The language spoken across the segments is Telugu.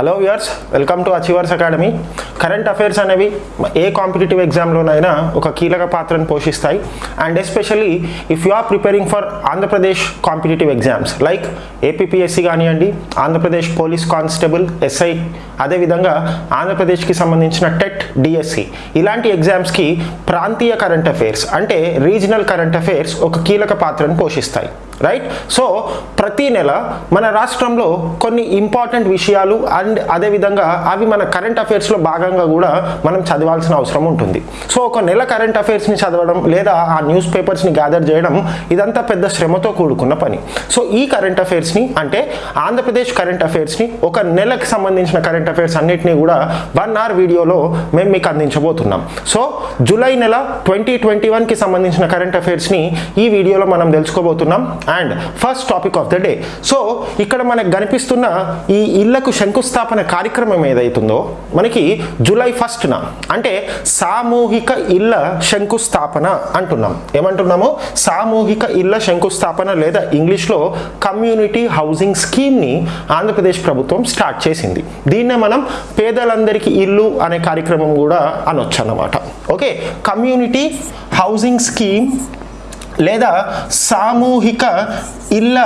hello viewers welcome to achievers academy. Current affairs అనేవి ఏ కాంపిటేటివ్ ఎగ్జామ్లోనైనా ఒక కీలక పాత్రను పోషిస్తాయి. And especially if you are preparing for Andhra Pradesh competitive exams like APPSC కానివ్వండి ఆంధ్రప్రదేశ్ పోలీస్ కానిస్టేబుల్ ఎస్ఐ అదేవిధంగా ఆంధ్రప్రదేశ్కి సంబంధించిన టెట్ డిఎస్సి ఇలాంటి ఎగ్జామ్స్కి ప్రాంతీయ కరెంట్ అఫైర్స్ అంటే రీజనల్ కరెంట్ అఫైర్స్ ఒక కీలక పాత్రను పోషిస్తాయి. రైట్ సో ప్రతి నెల మన రాష్ట్రంలో కొన్ని ఇంపార్టెంట్ విషయాలు అండ్ అదేవిధంగా అవి మన కరెంట్ అఫైర్స్లో భాగంగా కూడా మనం చదవాల్సిన అవసరం ఉంటుంది. సో ఒక నెల కరెంట్ అఫైర్స్ని చదవడం లేదా ఆ న్యూస్ పేపర్స్ని గ్యాదర్ చేయడం ఇదంతా పెద్ద శ్రమతో కూడుకున్న పని. సో ఈ కరెంట్ అఫైర్స్ని అంటే ఆంధ్రప్రదేశ్ కరెంట్ అఫైర్స్ని ఒక నెలకు సంబంధించిన కరెంట్ అఫైర్స్ అన్నిటినీ కూడా వన్ అవర్ వీడియోలో మేము మీకు అందించబోతున్నాం. సో జూలై నెల ట్వంటీ ట్వంటీ వన్కి సంబంధించిన కరెంట్ అఫైర్స్ని ఈ వీడియోలో మనం తెలుసుకోబోతున్నాం. And first topic of the day so ఇక్కడ మనకు కనిపిస్తున్న ఈ ఇళ్ళకు శంకుస్థాపన కార్యక్రమం ఏదైతుందో మనకి జూలై ఫస్ట్న అంటే సామూహిక ఇళ్ళ శంకుస్థాపన అంటున్నాం. ఏమంటున్నాము? సామూహిక ఇళ్ళ శంకుస్థాపన లేదా ఇంగ్లీష్లో కమ్యూనిటీ హౌసింగ్ స్కీమ్ని ఆంధ్రప్రదేశ్ ప్రభుత్వం స్టార్ట్ చేసింది. దీన్నే మనం పేదలందరికీ ఇల్లు అనే కార్యక్రమం కూడా అనొచ్చు అన్నమాట. ఓకే? కమ్యూనిటీ హౌసింగ్ స్కీమ్ లేదా సామూహిక ఇళ్ళ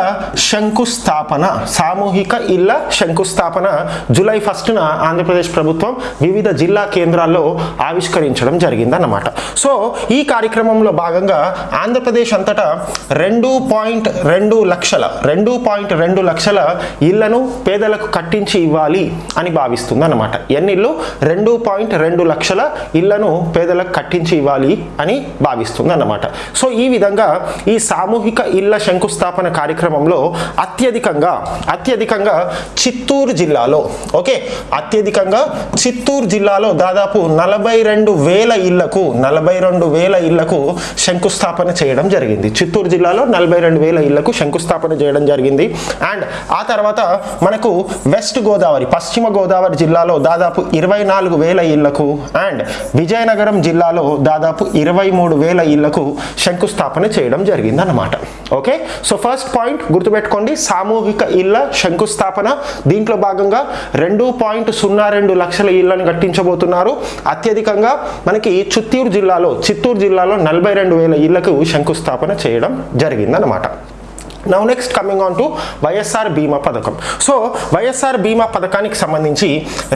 శంకుస్థాపన సామూహిక ఇళ్ళ శంకుస్థాపన జూలై ఫస్ట్న ఆంధ్రప్రదేశ్ ప్రభుత్వం వివిధ జిల్లా కేంద్రాల్లో ఆవిష్కరించడం జరిగిందన్నమాట. సో ఈ కార్యక్రమంలో భాగంగా ఆంధ్రప్రదేశ్ అంతటా రెండు పాయింట్ రెండు లక్షల రెండు పాయింట్ రెండు లక్షల ఇళ్ళను పేదలకు కట్టించి ఇవ్వాలి అని భావిస్తుంది అన్నమాట ఎన్ని రెండు పాయింట్ రెండు లక్షల ఇళ్ళను పేదలకు కట్టించి ఇవ్వాలి అని భావిస్తుంది అన్నమాట సో ఈ విధంగా ఈ సామూహిక ఇళ్ళ శంకుస్థాపన కార్యక్రమంలో అత్యధికంగా అత్యధికంగా చిత్తూరు జిల్లాలో ఓకే? అత్యధికంగా చిత్తూరు జిల్లాలో దాదాపు నలభై రెండు వేల ఇళ్ళకు నలభై రెండు వేల ఇళ్ళకు శంకుస్థాపన చేయడం జరిగింది. చిత్తూరు జిల్లాలో నలభై రెండు వేల ఇళ్ళకు శంకుస్థాపన చేయడం జరిగింది. అండ్ ఆ తర్వాత మనకు వెస్ట్ గోదావరి పశ్చిమ గోదావరి జిల్లాలో దాదాపు ఇరవై నాలుగు వేల ఇళ్ళకు అండ్ విజయనగరం జిల్లాలో దాదాపు ఇరవై మూడు వేల ఇళ్ళకు శంకుస్థాపన చేయడం జరిగింది అన్నమాట ఓకే? సో ఫస్ట్ పాయింట్ గుర్తుపెట్టుకోండి. సామూహిక ఇళ్ళ శంకుస్థాపన. దీంట్లో భాగంగా రెండు పాయింట్ సున్నా రెండు లక్షల ఇళ్ళను కట్టించబోతున్నారు. అత్యధికంగా మనకి చిత్తూరు జిల్లాలో చిత్తూరు జిల్లాలో నలభై రెండు వేల ఇళ్ళకు శంకుస్థాపన చేయడం జరిగిందన్నమాట. Now next coming on to YSR Bima పథకం సో వైఎస్ఆర్ బీమా పథకానికి సంబంధించి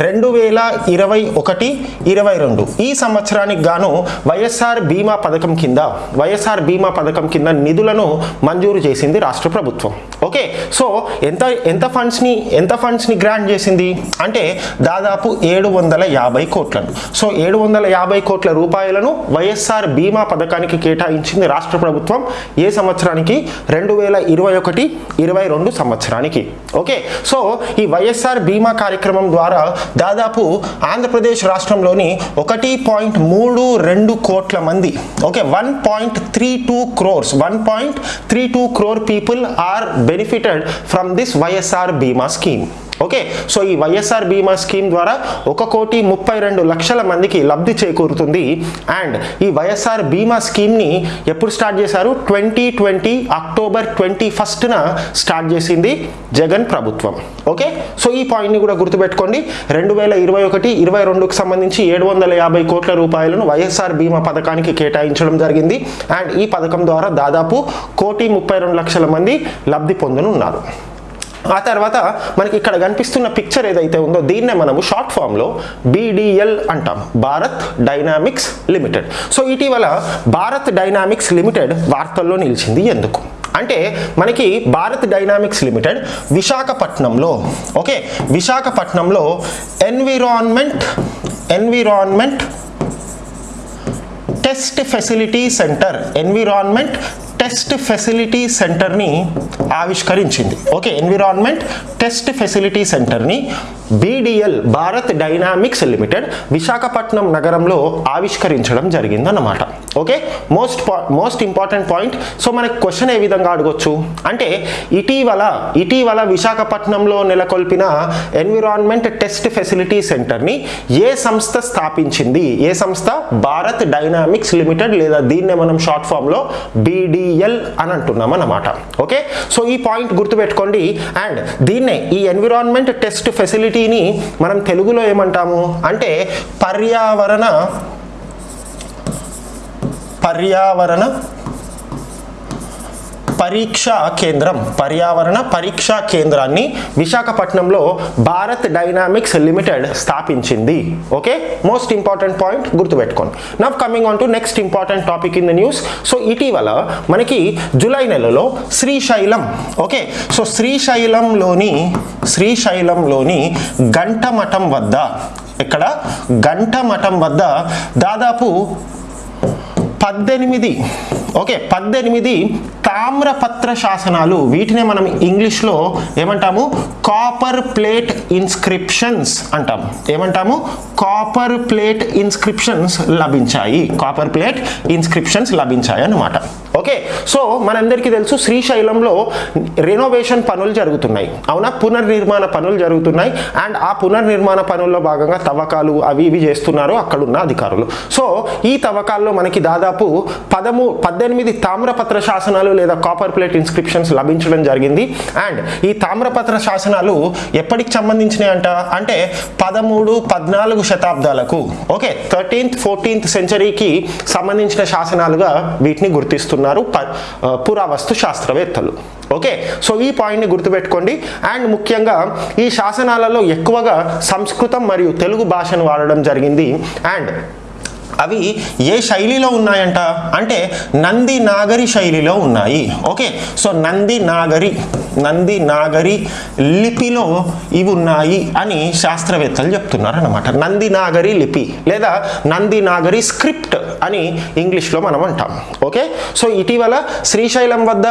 రెండు వేల ఇరవై ఒకటి ఇరవై రెండు ఈ సంవత్సరానికి గాను వైఎస్ఆర్ బీమా పథకం కింద వైఎస్ఆర్ బీమా పథకం కింద నిధులను మంజూరు చేసింది రాష్ట్ర ప్రభుత్వం ఓకే సో ఎంత ఎంత ఫండ్స్ని ఎంత ఫండ్స్ని గ్రాంట్ చేసింది అంటే దాదాపు ఏడు వందల యాభై కోట్లను సో ఏడు వందల యాభై కోట్ల రూపాయలను వైఎస్ఆర్ బీమా పథకానికి కేటాయించింది రాష్ట్ర ప్రభుత్వం ఏ సంవత్సరానికి రెండు వేల ఇరవై ఒకటి ఇరవై రెండు సంవత్సరానికి. ఓకే? సో ఈ వైఎస్ఆర్ బీమా కార్యక్రమం ద్వారా దాదాపు ఆంధ్రప్రదేశ్ రాష్ట్రంలోని ఒకటి పాయింట్ మూడు రెండు కోట్ల మంది okay? One point three two crores one point three two crore people are benefited from this YSR Bima scheme. Okay so ఈ వైఎస్ఆర్ బీమా స్కీమ్ ద్వారా ఒక కోటి ముప్పై రెండు లక్షల మందికి లబ్ధి చేకూరుతుంది. అండ్ ఈ వైఎస్ఆర్ బీమా స్కీమ్ని ఎప్పుడు స్టార్ట్ చేశారు? ట్వంటీ ట్వంటీ అక్టోబర్ ట్వంటీ ఫస్ట్న స్టార్ట్ చేసింది జగన్ ప్రభుత్వం. ఓకే సో ఈ పాయింట్ని కూడా గుర్తుపెట్టుకోండి. రెండు వేల ఇరవై ఒకటి ఇరవై రెండుకు సంబంధించి ఏడు వందల యాభై కోట్ల రూపాయలను వైఎస్ఆర్ బీమా పథకానికి కేటాయించడం జరిగింది. అండ్ ఈ పథకం ద్వారా దాదాపు కోటి ముప్పై రెండు లక్షల మంది లబ్ధి పొందనున్నారు. ఆ తర్వాత మనకి ఇక్కడ కనిపిస్తున్న పిక్చర్ ఏదైతే ఉందో దీన్నే మనము షార్ట్ ఫామ్లో బీడిఎల్ అంటాం. భారత్ డైనామిక్స్ లిమిటెడ్ సో ఇటీవల భారత్ డైనామిక్స్ లిమిటెడ్ వార్తల్లో నిలిచింది ఎందుకు? అంటే మనకి భారత్ డైనామిక్స్ లిమిటెడ్ విశాఖపట్నంలో ఓకే విశాఖపట్నంలో environment environment test facility centre environment test facility సెంటర్ని ఆవిష్కరించింది. ఓకే ఎన్విరాన్మెంట్ టెస్ట్ ఫెసిలిటీ సెంటర్ని BDL Bharat Dynamics Limited Visakhapatnam నగరంలో ఆవిష్కరించడం జరిగిందన్నమాట. Okay? Most most important point. So మనకు క్వశ్చన్ ఏ విధంగా అడగొచ్చు? అంటే ఇటీవల ఇటీవల విశాఖపట్నంలో నెలకొల్పిన ఎన్విరాన్మెంట్ టెస్ట్ ఫెసిలిటీ సెంటర్ని ఏ సంస్థ స్థాపించింది? ఏ సంస్థ? భారత్ డైనామిక్స్ లిమిటెడ్ లేదా దీన్నే మనం షార్ట్ ఫామ్లో బీడిఎల్ అని అంటున్నాం అన్నమాట. ఓకే? సో ఈ పాయింట్ గుర్తుపెట్టుకోండి. అండ్ దీన్నే ఈ ఎన్విరాన్మెంట్ టెస్ట్ ఫెసిలిటీ దీనిని మనం తెలుగులో ఏమంటాము? అంటే పర్యావరణ పర్యావరణ పరీక్షా కేంద్రం పర్యావరణ పరీక్షా కేంద్రాన్ని విశాఖపట్నంలో భారత్ డైనామిక్స్ లిమిటెడ్ స్థాపించింది. ఓకే? మోస్ట్ ఇంపార్టెంట్ పాయింట్ గుర్తుపెట్టుకోండి. Now coming on to next important topic in the news so ఇటీవల మనకి జూలై నెలలో శ్రీశైలం ఓకే? సో శ్రీశైలంలోని శ్రీశైలంలోని గంటమఠం వద్ద ఇక్కడ గంటమఠం వద్ద దాదాపు పద్దెనిమిది ఓకే పద్దెనిమిది తామ్రపత్ర శాసనాలు. వీటినే మనం ఇంగ్లీష్లో ఏమంటాము? కాపర్ ప్లేట్ ఇన్స్క్రిప్షన్స్ అంటాం. ఏమంటాము? కాపర్ ప్లేట్ ఇన్స్క్రిప్షన్స్ లభించాయి. కాపర్ ప్లేట్ ఇన్స్క్రిప్షన్స్ లభించాయి అన్నమాట. ఓకే సో మనందరికీ తెలుసు శ్రీశైలంలో రెనోవేషన్ పనులు జరుగుతున్నాయి. అవునా? పునర్నిర్మాణ పనులు జరుగుతున్నాయి. అండ్ ఆ పునర్నిర్మాణ పనుల్లో భాగంగా తవ్వకాలు అవి ఇవి చేస్తున్నారు అక్కడున్న అధికారులు. సో ఈ తవ్వకాల్లో మనకి దాదాపు పదము పద్దెనిమిది తామ్రపత్ర శాసనాలు లేదా కాపర్ ప్లేట్ ఇన్స్క్రిప్షన్స్ లభించడం జరిగింది. అండ్ ఈ తామ్రపత్ర శాసనాలు ఎప్పటికి సంబంధించినాయి అంట అంటే పదమూడు పద్నాలుగు శతాబ్దాలకు. ఓకే థర్టీన్త్ ఫోర్టీన్త్ సెంచరీకి సంబంధించిన శాసనాలుగా వీటిని గుర్తిస్తున్నారు ప- పురావస్తు శాస్త్రవేత్తలు. ఓకే సో ఈ పాయింట్ని గుర్తుపెట్టుకోండి. అండ్ ముఖ్యంగా ఈ శాసనాలలో ఎక్కువగా సంస్కృతం మరియు తెలుగు భాషను వాడడం జరిగింది. అండ్ అవి ఏ శైలిలో ఉన్నాయంట? అంటే నంది నాగరి శైలిలో ఉన్నాయి. ఓకే. సో నంది నాగరి నంది నాగరి లిపిలో ఇవి ఉన్నాయి అని శాస్త్రవేత్తలు చెప్తున్నారు అనమాట నంది నాగరి లిపి లేదా నంది నాగరి స్క్రిప్ట్ అని ఇంగ్లీష్లో మనం అంటాం. ఓకే. సో ఇటీవల శ్రీశైలం వద్ద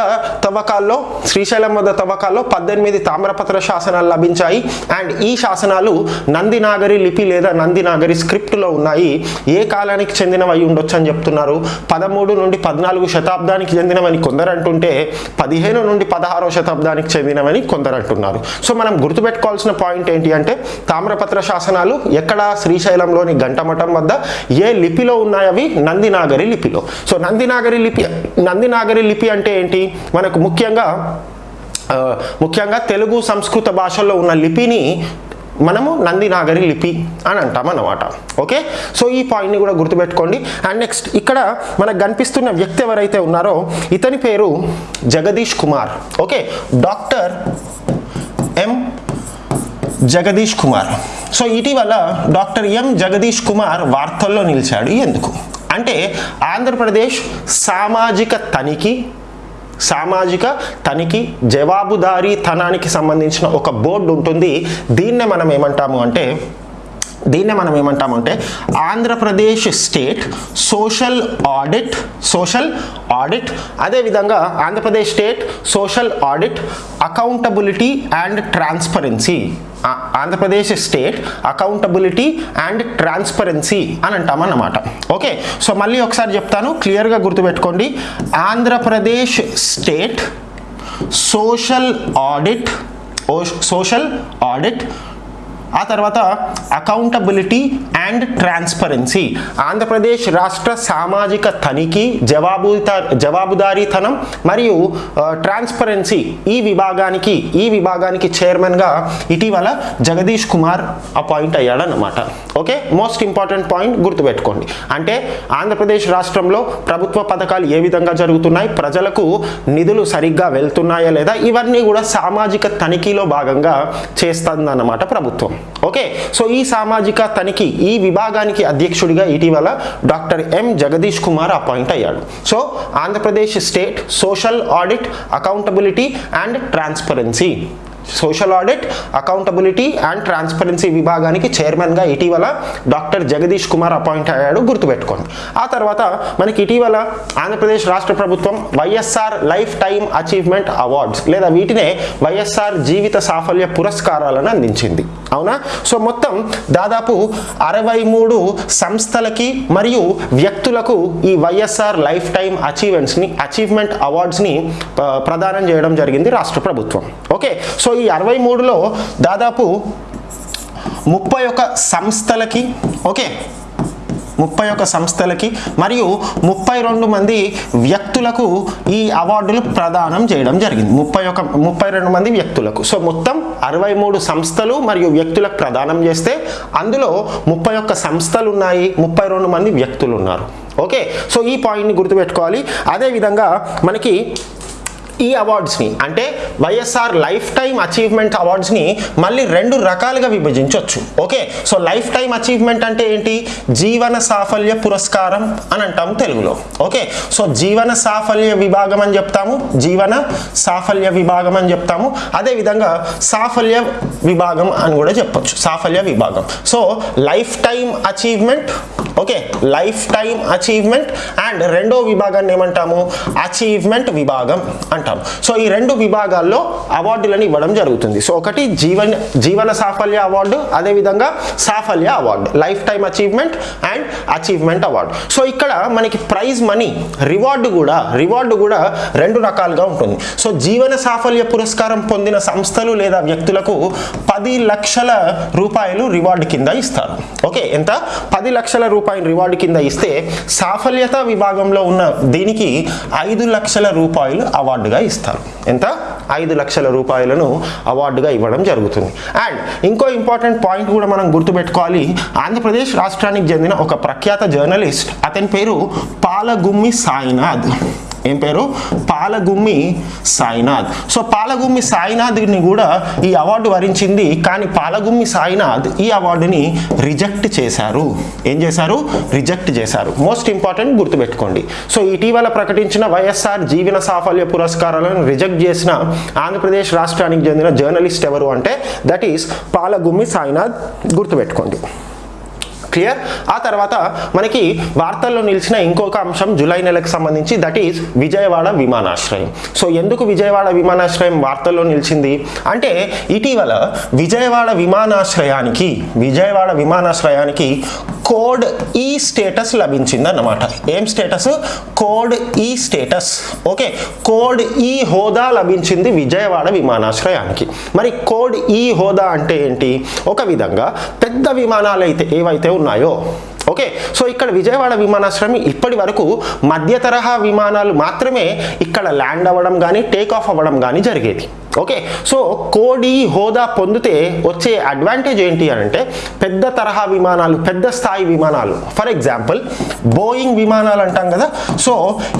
తవ్వకాల్లో శ్రీశైలం వద్ద తవ్వకాల్లో పద్దెనిమిది తామ్రపత్ర శాసనాలు లభించాయి. అండ్ ఈ శాసనాలు నంది నాగరి లిపి లేదా నంది నాగరి స్క్రిప్ట్లో ఉన్నాయి. ఏ కాలం మధ్యకాలానికి చెందినవి అయి ఉండొచ్చు అని చెప్తున్నారు. పదమూడు నుండి పద్నాలుగు శతాబ్దానికి చెందినవని కొందరు అంటుంటే పదిహేను నుండి పదహారో శతాబ్దానికి చెందినవని కొందరు అంటున్నారు సో మనం గుర్తుపెట్టుకోవాల్సిన పాయింట్ ఏంటి అంటే తామ్రపత్ర శాసనాలు ఎక్కడ శ్రీశైలంలోని గంటమఠం వద్ద ఏ లిపిలో ఉన్నాయి అవి నందినాగరి లిపిలో. సో నందినాగరి లిపి నందినాగరి లిపి అంటే ఏంటి? మనకు ముఖ్యంగా ముఖ్యంగా తెలుగు సంస్కృత భాషల్లో ఉన్న లిపిని మనము నందినాగరి లిపి అని అంటాం అన్నమాట. ఓకే? సో ఈ పాయింట్ని కూడా గుర్తుపెట్టుకోండి. అండ్ నెక్స్ట్ ఇక్కడ మనకు కనిపిస్తున్న వ్యక్తి ఎవరైతే ఉన్నారో ఇతని పేరు Jagadish Kumar. Okay? Doctor M Jagadish Kumar. So ఇటీవల డాక్టర్ ఎం జగదీష్ కుమార్ వార్తల్లో నిలిచాడు. ఎందుకు? అంటే ఆంధ్రప్రదేశ్ సామాజిక తనిఖీ సామాజిక తనిఖీ జవాబుదారీతనానికి సంబంధించిన ఒక బోర్డు ఉంటుంది. దీన్నే మనం ఏమంటాము అంటే దీన్నే మనం ఏమంటామంటే Andhra Pradesh state social audit social audit అదేవిధంగా Andhra Pradesh state social audit accountability and transparency. Andhra Pradesh state accountability and transparency అని అంటామన్నమాట. ఓకే సో మళ్ళీ ఒకసారి చెప్తాను క్లియర్గా గుర్తుపెట్టుకోండి. Andhra Pradesh state social audit social audit ఆ తర్వాత అకౌంటబిలిటీ అండ్ ట్రాన్స్పరెన్సీ ఆంధ్రప్రదేశ్ రాష్ట్ర సామాజిక తనిఖీ జవాబుదా జవాబుదారీతనం మరియు ట్రాన్స్పరెన్సీ ఈ విభాగానికి ఈ విభాగానికి చైర్మన్గా ఇటీవల జగదీష్ కుమార్ అపాయింట్ అయ్యాడనమాట ఓకే మోస్ట్ ఇంపార్టెంట్ పాయింట్ గుర్తుపెట్టుకోండి. అంటే ఆంధ్రప్రదేశ్ రాష్ట్రంలో ప్రభుత్వ పథకాలు ఏ విధంగా జరుగుతున్నాయి ప్రజలకు నిధులు సరిగ్గా వెళ్తున్నాయా లేదా ఇవన్నీ కూడా సామాజిక తనిఖీలో భాగంగా చేస్తుందన్నమాట ప్రభుత్వం. ఓకే. సో ఈ సామాజిక తనిఖీ ఈ విభాగానికి అధ్యక్షుడిగా ఇటీవల doctor M Jagadish Kumar appoint అయ్యాడు. So Andhra Pradesh state social audit accountability and transparency. Social audit accountability and transparency విభాగానికి చైర్మన్గా ఇటీవల డాక్టర్ జగదీష్ కుమార్ అపాయింట్ అయ్యాడు గుర్తుపెట్టుకోండి. ఆ తర్వాత మనకి ఇటీవల ఆంధ్రప్రదేశ్ రాష్ట్ర ప్రభుత్వం YSR lifetime achievement awards లేదా వీటినే వైఎస్ఆర్ జీవిత సాఫల్య పురస్కారాలను అందించింది. అవునా? సో మొత్తం దాదాపు అరవై మూడు సంస్థలకి మరియు వ్యక్తులకు ఈ వైఎస్ఆర్ లైఫ్ టైమ్ అచీవ్మెంట్స్ని అచీవ్మెంట్ అవార్డ్స్ని ప్రదానం చేయడం జరిగింది రాష్ట్ర ప్రభుత్వం. ఓకే? సో ఈ అరవై మూడులో దాదాపు ముప్పై ఒక సంస్థలకి ఓకే? ముప్పై ఒక సంస్థలకి మరియు ముప్పై రెండు మంది వ్యక్తులకు ఈ అవార్డులు ప్రదానం చేయడం జరిగింది. ముప్పై ఒక ముప్పై రెండు మంది వ్యక్తులకు. సో మొత్తం అరవై మూడు సంస్థలు మరియు వ్యక్తులకు ప్రదానం చేస్తే అందులో ముప్పై ఒక్క సంస్థలు ఉన్నాయి ముప్పై రెండు మంది వ్యక్తులు ఉన్నారు ఓకే? సో ఈ పాయింట్ని గుర్తుపెట్టుకోవాలి. అదేవిధంగా మనకి ఈ అవార్డ్స్ని అంటే వైఎస్ఆర్ లైఫ్ టైం అచీవ్మెంట్ అవార్డ్స్ని మళ్ళీ రెండు రకాలుగా విభజించవచ్చు okay? So life time achievement అంటే ఏంటి? జీవన సాఫల్య పురస్కారం అని అంటాము తెలుగులో. ఓకే? సో జీవన సాఫల్య విభాగం అని చెప్తాము జీవన సాఫల్య విభాగం అని చెప్తాము. అదేవిధంగా సాఫల్య విభాగం అని కూడా చెప్పొచ్చు సాఫల్య విభాగం. So lifetime achievement okay? Lifetime achievement and రెండో విభాగాన్ని ఏమంటాము? అచీవ్మెంట్ విభాగం అంటాం సో ఈ రెండు విభాగాల్లో అవార్డులను ఇవ్వడం జరుగుతుంది. సో ఒకటి జీవన జీవన సాఫల్య అవార్డు అదేవిధంగా సాఫల్య award lifetime achievement and achievement award. So ఇక్కడ మనకి ప్రైజ్ మనీ రివార్డు కూడా రివార్డు కూడా రెండు రకాలుగా ఉంటుంది. సో జీవన సాఫల్య పురస్కారం పొందిన సంస్థలు లేదా వ్యక్తులకు పది లక్షల రూపాయలు రివార్డు కింద ఇస్తారు. ఓకే ఎంత? పది లక్షల రూపాయలు రివార్డు కింద ఇస్తే సాఫల్యత విభాగంలో ఉన్న దీనికి ఐదు లక్షల రూపాయలు అవార్డుగా ఇస్తారు. ఎంత? ఐదు లక్షల రూపాయలను అవార్డుగా ఇవ్వడం జరుగుతుంది. అండ్ ఇంకో ఇంపార్టెంట్ పాయింట్ కూడా మనం గుర్తుపెట్టుకోవాలి. ఆంధ్రప్రదేశ్ రాష్ట్రానికి చెందిన ఒక ప్రఖ్యాత జర్నలిస్ట్ అతని పేరు పాలగుమ్మి సాయినాథ్. ఏం పేరు? పాలగుమ్మి సాయినాథ్. సో పాలగుమ్మి సాయినాథ్ని కూడా ఈ అవార్డు వరించింది కానీ పాలగుమ్మి సాయినాథ్ ఈ అవార్డుని రిజెక్ట్ చేశారు. ఏం చేశారు? రిజెక్ట్ చేశారు. మోస్ట్ ఇంపార్టెంట్ గుర్తుపెట్టుకోండి. సో ఇటీవల ప్రకటించిన వైఎస్ఆర్ జీవన సాఫల్య పురస్కారాలను రిజెక్ట్ చేసిన ఆంధ్రప్రదేశ్ రాష్ట్రానికి చెందిన జర్నలిస్ట్ ఎవరు అంటే దట్ ఈస్ పాలగుమ్మి సాయినాథ్ గుర్తుపెట్టుకోండి. క్లియర్ ఆ తర్వాత మనకి వార్తల్లో నిలిచిన ఇంకొక అంశం జూలై నెలకు సంబంధించి దట్ ఈస్ విజయవాడ విమానాశ్రయం. సో ఎందుకు విజయవాడ విమానాశ్రయం వార్తల్లో నిలిచింది? అంటే ఇటీవల విజయవాడ విమానాశ్రయానికి విజయవాడ విమానాశ్రయానికి కోడ్ e ఈ స్టేటస్ లభించింది అన్నమాట ఏం status code e E status okay? Code E హోదా లభించింది విజయవాడ విమానాశ్రయానికి. మరి కోడ్ ఈ హోదా అంటే ఏంటి? ఒక విధంగా పెద్ద విమానాలు అయితే ఏవైతే ఉన్నాయో ఓకే సో ఇక్కడ విజయవాడ విమానాశ్రయం ఇప్పటి వరకు మధ్య తరహా విమానాలు మాత్రమే ఇక్కడ ల్యాండ్ అవ్వడం కానీ టేక్ ఆఫ్ అవ్వడం కానీ జరిగేది. ఓకే సో కోడి హోదా పొందితే వచ్చే అడ్వాంటేజ్ ఏంటి అని అంటే పెద్ద తరహా విమానాలు పెద్ద స్థాయి విమానాలు. ఫర్ ఎగ్జాంపుల్ బోయింగ్ విమానాలు అంటాం కదా సో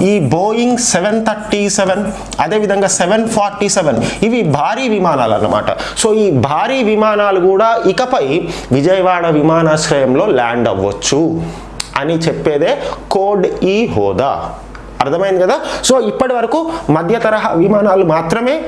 ఈ బోయింగ్ సెవెన్ థర్టీ సెవెన్ అదేవిధంగా సెవెన్ ఫార్టీ సెవెన్ ఇవి భారీ విమానాలు అన్నమాట. సో ఈ భారీ విమానాలు కూడా ఇకపై విజయవాడ విమానాశ్రయంలో ల్యాండ్ అవ్వచ్చు. అని చెప్పేదే కోడ్ ఈ హోదా. అర్థమైంది కదా? సో ఇప్పటి వరకు మధ్య తరహా విమానాలు మాత్రమే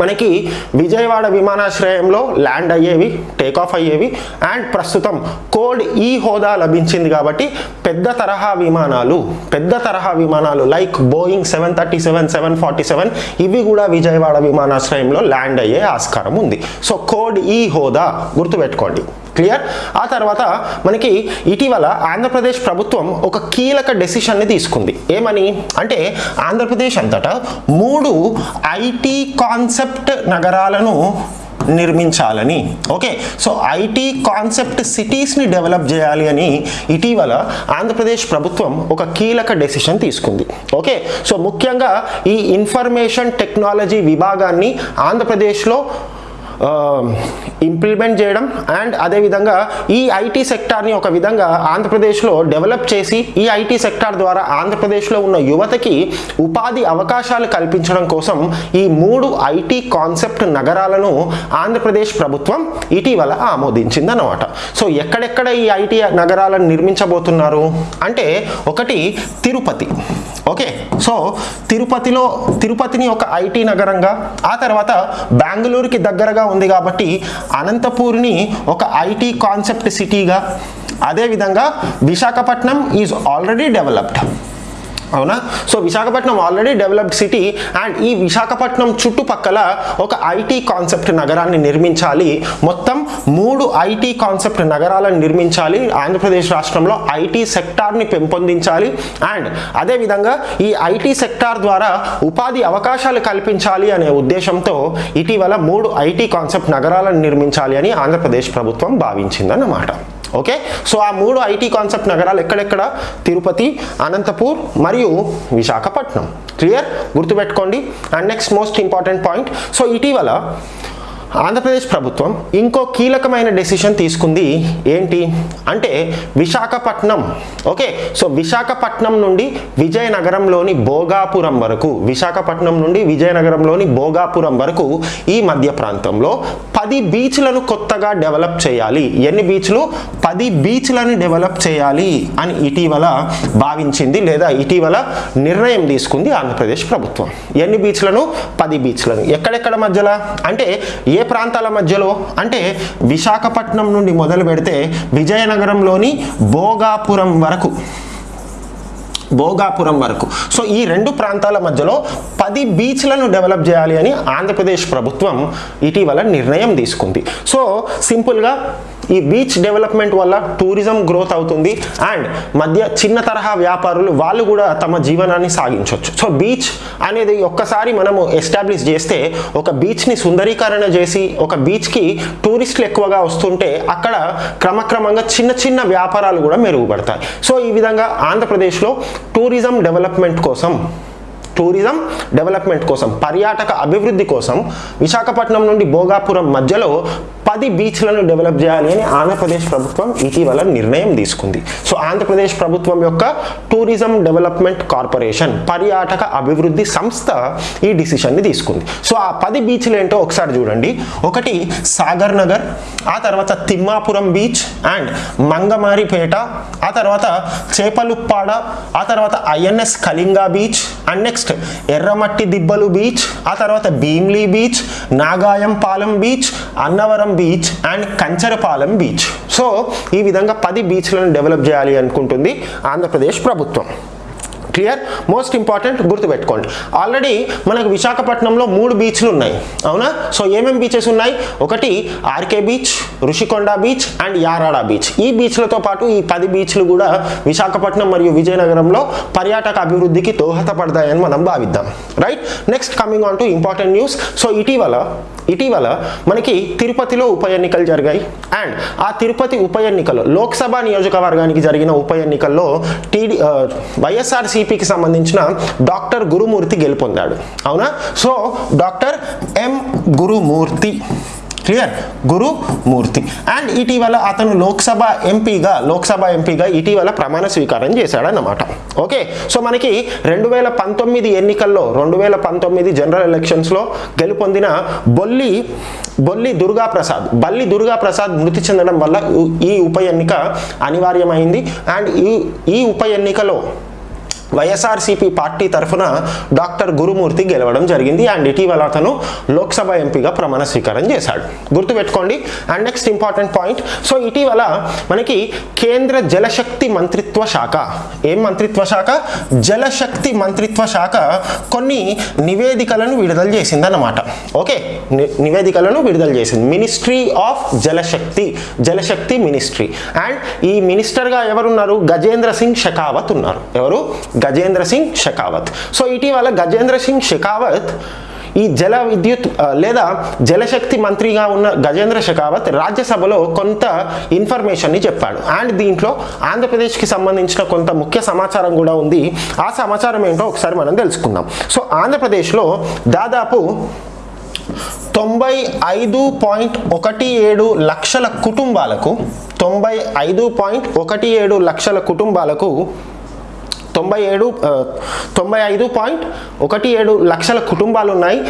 మనకి విజయవాడ విమానాశ్రయంలో ల్యాండ్ అయ్యేవి టేక్ ఆఫ్ అయ్యేవి అండ్ ప్రస్తుతం కోడ్ ఈ హోదా లభించింది కాబట్టి పెద్ద తరహా విమానాలు పెద్ద తరహా విమానాలు like Boeing seven thirty seven seven forty seven ఇవి కూడా విజయవాడ విమానాశ్రయంలో ల్యాండ్ అయ్యే ఆస్కారం ఉంది. సో కోడ్ ఈ హోదా గుర్తుపెట్టుకోండి. క్లియర్? ఆ తర్వాత మనకి ఇటీవల ఆంధ్రప్రదేశ్ ప్రభుత్వం ఒక కీలక డెసిషన్ని తీసుకుంది. ఏమని? అంటే ఆంధ్రప్రదేశ్ అంతటా మూడు ఐటీ కాన్సెప్ట్ నగరాలను నిర్మించాలని. ఓకే? సో ఐటీ కాన్సెప్ట్ సిటీస్ని డెవలప్ చేయాలి అని ఇటీవల ఆంధ్రప్రదేశ్ ప్రభుత్వం ఒక కీలక డెసిషన్ తీసుకుంది. ఓకే? సో ముఖ్యంగా ఈ ఇన్ఫర్మేషన్ టెక్నాలజీ విభాగాన్ని ఆంధ్రప్రదేశ్లో Um, ఇంప్లిమెంట్ చేయడం అండ్ అదేవిధంగా ఈ ఐటీ సెక్టార్ని ఒక విధంగా ఆంధ్రప్రదేశ్లో డెవలప్ చేసి ఈ ఐటీ సెక్టార్ ద్వారా ఆంధ్రప్రదేశ్లో ఉన్న యువతకి ఉపాధి అవకాశాలు కల్పించడం కోసం ఈ మూడు ఐటీ కాన్సెప్ట్ నగరాలను ఆంధ్రప్రదేశ్ ప్రభుత్వం ఇటీవల ఆమోదించింది అన్నమాట సో ఎక్కడెక్కడ ఈ ఐటీ నగరాలను నిర్మించబోతున్నారు? అంటే ఒకటి తిరుపతి. ఓకే? సో తిరుపతిలో తిరుపతిని ఒక ఐటీ నగరంగా ఆ తర్వాత బెంగళూరుకి దగ్గరగా ఉంది కాబట్టి అనంతపూర్ని ఒక ఐటీ కాన్సెప్ట్ సిటీగా అదేవిధంగా విశాఖపట్నం ఈజ్ ఆల్రెడీ డెవలప్డ్ అవునా? So Visakhapatnam already developed city and ఈ విశాఖపట్నం చుట్టుపక్కల ఒక ఐటీ కాన్సెప్ట్ నగరాన్ని నిర్మించాలి. మొత్తం మూడు ఐటీ కాన్సెప్ట్ నగరాలను నిర్మించాలి. ఆంధ్రప్రదేశ్ రాష్ట్రంలో ఐటీ సెక్టార్ని పెంపొందించాలి. అండ్ అదేవిధంగా ఈ ఐటీ సెక్టార్ ద్వారా ఉపాధి అవకాశాలు కల్పించాలి అనే ఉద్దేశంతో ఇటీవల మూడు ఐటీ కాన్సెప్ట్ నగరాలను నిర్మించాలి అని ఆంధ్రప్రదేశ్ ప్రభుత్వం భావించిందన్నమాట. ఓకే? సో ఆ మూడు ఐటీ కాన్సెప్ట్ నగరాలు ఎక్కడెక్కడ? తిరుపతి అనంతపూర్ మరియు విశాఖపట్నం. క్లియర్? గుర్తుపెట్టుకోండి. And next most important point. So ఇటీవల ఆంధ్రప్రదేశ్ ప్రభుత్వం ఇంకో కీలకమైన డెసిషన్ తీసుకుంది ఏంటి? అంటే విశాఖపట్నం. ఓకే సో విశాఖపట్నం నుండి విజయనగరంలోని భోగాపురం వరకు విశాఖపట్నం నుండి విజయనగరంలోని భోగాపురం వరకు ఈ మధ్య ప్రాంతంలో పది బీచ్లను కొత్తగా డెవలప్ చేయాలి. ఎన్ని బీచ్లు? పది బీచ్లను డెవలప్ చేయాలి అని ఇటీవల భావించింది లేదా ఇటీవల నిర్ణయం తీసుకుంది ఆంధ్రప్రదేశ్ ప్రభుత్వం. ఎన్ని బీచ్లను? పది బీచ్లను. ఎక్కడెక్కడ మధ్యలో? అంటే ఏ ప్రాంతాల మధ్యలో? అంటే విశాఖపట్నం నుండి మొదలు పెడితే విజయనగరంలోని భోగాపురం వరకు. భోగాపురం వరకు. సో ఈ రెండు ప్రాంతాల మధ్యలో పది బీచ్లను డెవలప్ చేయాలి అని ఆంధ్రప్రదేశ్ ప్రభుత్వం ఇటీవల నిర్ణయం తీసుకుంది. సో సింపుల్గా ఈ బీచ్ డెవలప్మెంట్ వల్ల టూరిజం గ్రోత్ అవుతుంది అండ్ మధ్య చిన్న తరహా వ్యాపారులు వాళ్ళు కూడా తమ జీవనాన్ని సాగించవచ్చు సో బీచ్ అనేది ఒక్కసారి మనము ఎస్టాబ్లిష్ చేస్తే ఒక బీచ్ని సుందరీకరణ చేసి ఒక బీచ్కి టూరిస్టులు ఎక్కువగా వస్తుంటే అక్కడ క్రమక్రమంగా చిన్న చిన్న వ్యాపారాలు కూడా మెరుగుపడతాయి. సో ఈ విధంగా ఆంధ్రప్రదేశ్లో టూరిజం డెవలప్మెంట్ కోసం టూరిజం డెవలప్మెంట్ కోసం పర్యాటక అభివృద్ధి కోసం విశాఖపట్నం నుండి భోగాపురం మధ్యలో పది బీచ్లను డెవలప్ చేయాలి అని ఆంధ్రప్రదేశ్ ప్రభుత్వం ఇటీవల నిర్ణయం తీసుకుంది. సో ఆంధ్రప్రదేశ్ ప్రభుత్వం యొక్క టూరిజం డెవలప్మెంట్ కార్పొరేషన్ పర్యాటక అభివృద్ధి సంస్థ ఈ డిసిషన్ని తీసుకుంది. సో ఆ పది బీచ్లు ఏంటో ఒకసారి చూడండి. ఒకటి సాగర్ నగర్ ఆ తర్వాత తిమ్మాపురం బీచ్ అండ్ మంగమారిపేట ఆ తర్వాత చేపలుప్పాడ ఆ తర్వాత INS Kalinga beach and next Erramatti Dibbalu beach ఆ తర్వాత Bheemili beach Nagayampalem beach Annavaram beach and Kancharapalem beach. So ఈ విధంగా పది బీచ్లను డెవలప్ చేయాలి అనుకుంటుంది ఆంధ్రప్రదేశ్ ప్రభుత్వం. క్లియర్? మోస్ట్ ఇంపార్టెంట్ గుర్తుపెట్టుకోండి. ఆల్రెడీ మనకు విశాఖపట్నంలో మూడు బీచ్లు ఉన్నాయి. అవునా? సో ఏమేమి బీచెస్ ఉన్నాయి? ఒకటి RK beach Rushikonda beach and Yarada beach. ఈ బీచ్లతో పాటు ఈ పది బీచ్లు కూడా విశాఖపట్నం మరియు విజయనగరంలో పర్యాటక అభివృద్ధికి దోహదపడతాయని మనం భావిద్దాం. Right? Next coming on to important news. So ఇటీవల ఇటీవల మనకి తిరుపతిలో ఉప ఎన్నికలు జరిగాయి. అండ్ ఆ తిరుపతి ఉప ఎన్నికలో లోక్సభ నియోజకవర్గానికి జరిగిన ఉప ఎన్నికల్లో టీడీ వైఎస్ఆర్సీపీకి సంబంధించిన డాక్టర్ గురుమూర్తి గెలుపొందాడు. అవునా? So doctor M. Gurumurthy. Clear Gurumurthy. And ఇటీవల అతను లోక్సభ ఎంపీగా లోక్సభ ఎంపీగా ఇటీవల ప్రమాణ స్వీకారం చేశాడన్నమాట. ఓకే సో మనకి రెండు వేల పంతొమ్మిది ఎన్నికల్లో రెండు వేల పంతొమ్మిది జనరల్ ఎలక్షన్స్లో గెలుపొందిన బొల్లి బొల్లి దుర్గా ప్రసాద్ బల్లి దుర్గా ప్రసాద్ మృతి చెందడం వల్ల ఈ ఉప ఎన్నిక అనివార్యమైంది. అండ్ ఈ ఈ ఉప ఎన్నికలో వైఎస్ఆర్సీపీ పార్టీ తరఫున డాక్టర్ గురుమూర్తి గెలవడం జరిగింది. అండ్ ఇటీవల అతను లోక్సభ ఎంపీగా ప్రమాణ స్వీకారం చేశాడు. గుర్తుపెట్టుకోండి. And next important point. So ఇటీవల మనకి కేంద్ర జలశక్తి మంత్రిత్వ శాఖ ఏం మంత్రిత్వ శాఖ? జలశక్తి మంత్రిత్వ శాఖ కొన్ని నివేదికలను విడుదల చేసిందన్నమాట. ఓకే? నివేదికలను విడుదల చేసింది. Ministry of Jal Shakti Jal Shakti ministry. And ఈ మినిస్టర్గా ఎవరున్నారు? గజేంద్ర సింగ్ షెకావత్ ఉన్నారు. ఎవరు? గజేంద్ర సింగ్ షెకావత్. సో ఇటీవల గజేంద్ర సింగ్ షెకావత్ ఈ జల విద్యుత్ లేదా జలశక్తి మంత్రిగా ఉన్న గజేంద్ర షెకావత్ రాజ్యసభలో కొంత ఇన్ఫర్మేషన్ని చెప్పాడు. అండ్ దీంట్లో ఆంధ్రప్రదేశ్కి సంబంధించిన కొంత ముఖ్య సమాచారం కూడా ఉంది. ఆ సమాచారం ఏంటో ఒకసారి మనం తెలుసుకుందాం. సో ఆంధ్రప్రదేశ్లో దాదాపు తొంభై ఐదు పాయింట్ ఒకటి ఏడు లక్షల కుటుంబాలకు తొంభై ఐదు పాయింట్ ఒకటి ఏడు లక్షల కుటుంబాలకు తొంభై ఏడు తొంభై ఐదు పాయింట్ ఒకటి ఏడు లక్షల కుటుంబాలు ఉన్నాయి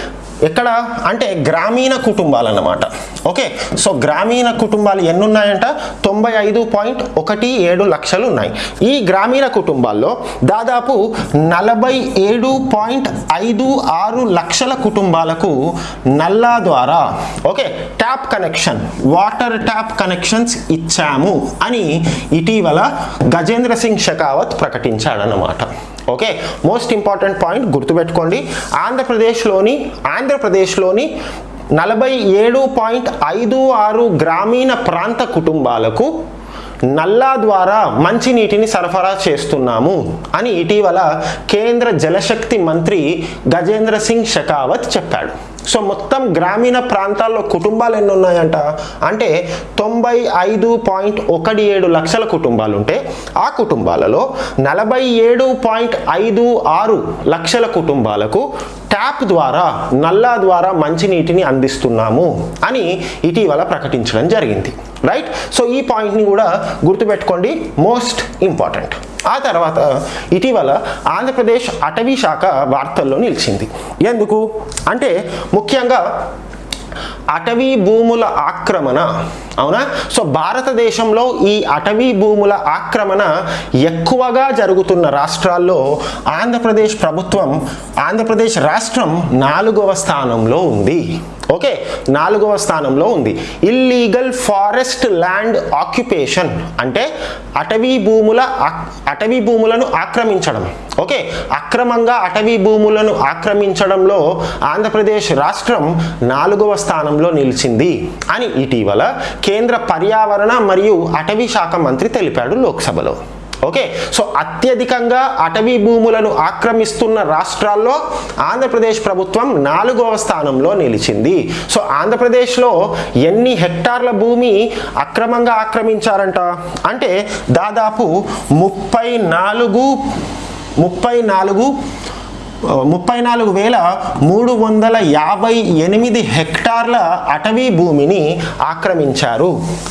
ఎక్కడ? అంటే గ్రామీణ కుటుంబాలు అన్నమాట ఓకే? సో గ్రామీణ కుటుంబాలు ఎన్ని ఉన్నాయంట తొంభై ఐదు పాయింట్ ఒకటి ఏడు లక్షలు ఉన్నాయి ఈ గ్రామీణ కుటుంబాల్లో దాదాపు నలభై ఏడు పాయింట్ ఐదు ఆరు లక్షల కుటుంబాలకు నల్లా ద్వారా okay tap connection water tap connections ఇచ్చాము అని ఇటీవల గజేంద్ర సింగ్ షెకావత్ ప్రకటించాడనమాట. ఓకే మోస్ట్ ఇంపార్టెంట్ పాయింట్ గుర్తుపెట్టుకోండి. ఆంధ్రప్రదేశ్లోని ఆంధ్రప్రదేశ్లోని నలభై ఏడు పాయింట్ ఐదు ఆరు గ్రామీణ ప్రాంత కుటుంబాలకు నల్లా ద్వారా మంచినీటిని సరఫరా చేస్తున్నాము అని ఇటీవల కేంద్ర జలశక్తి మంత్రి గజేంద్ర సింగ్ షెకావత్ చెప్పాడు. సో మొత్తం గ్రామీణ ప్రాంతాల్లో కుటుంబాలు ఎన్ని ఉన్నాయంట అంటే తొంభై ఐదు పాయింట్ ఒకటి ఏడు లక్షల కుటుంబాలు ఉంటే ఆ కుటుంబాలలో నలభై ఏడు పాయింట్ ఐదు ఆరు లక్షల కుటుంబాలకు ట్యాప్ ద్వారా నల్లా ద్వారా మంచినీటిని అందిస్తున్నాము అని ఇటీవల ప్రకటించడం జరిగింది. రైట్ సో ఈ పాయింట్ని కూడా గుర్తుపెట్టుకోండి. మోస్ట్ ఇంపార్టెంట్ ఆ తర్వాత ఇటీవల ఆంధ్రప్రదేశ్ అటవీ శాఖ వార్తల్లో నిలిచింది. ఎందుకు? అంటే ముఖ్యంగా అటవీ భూముల ఆక్రమణ. అవునా? సో భారతదేశంలో ఈ అటవీ భూముల ఆక్రమణ ఎక్కువగా జరుగుతున్న రాష్ట్రాల్లో ఆంధ్రప్రదేశ్ ప్రభుత్వం ఆంధ్రప్రదేశ్ రాష్ట్రం నాలుగవ స్థానంలో ఉంది. ఓకే నాలుగవ స్థానంలో ఉంది. ఇల్లీగల్ ఫారెస్ట్ ల్యాండ్ ఆక్యుపేషన్ అంటే అటవీ భూముల అటవీ భూములను ఆక్రమించడం. ఓకే అక్రమంగా అటవీ భూములను ఆక్రమించడంలో ఆంధ్రప్రదేశ్ రాష్ట్రం నాలుగవ స్థానంలో నిలిచింది అని ఇటీవల కేంద్ర పర్యావరణ మరియు అటవీ శాఖ మంత్రి తెలిపాడు లోక్సభలో. ఓకే సో అత్యధికంగా అటవీ భూములను ఆక్రమిస్తున్న రాష్ట్రాల్లో ఆంధ్రప్రదేశ్ ప్రభుత్వం నాలుగవ స్థానంలో నిలిచింది. సో ఆంధ్రప్రదేశ్లో ఎన్ని హెక్టార్ల భూమి అక్రమంగా ఆక్రమించారంట? అంటే దాదాపు ముప్పై నాలుగు ముప్పై నాలుగు ముప్పై నాలుగు వేల మూడు వందల యాభై ఎనిమిది హెక్టార్ల అటవీ భూమిని ఆక్రమించారు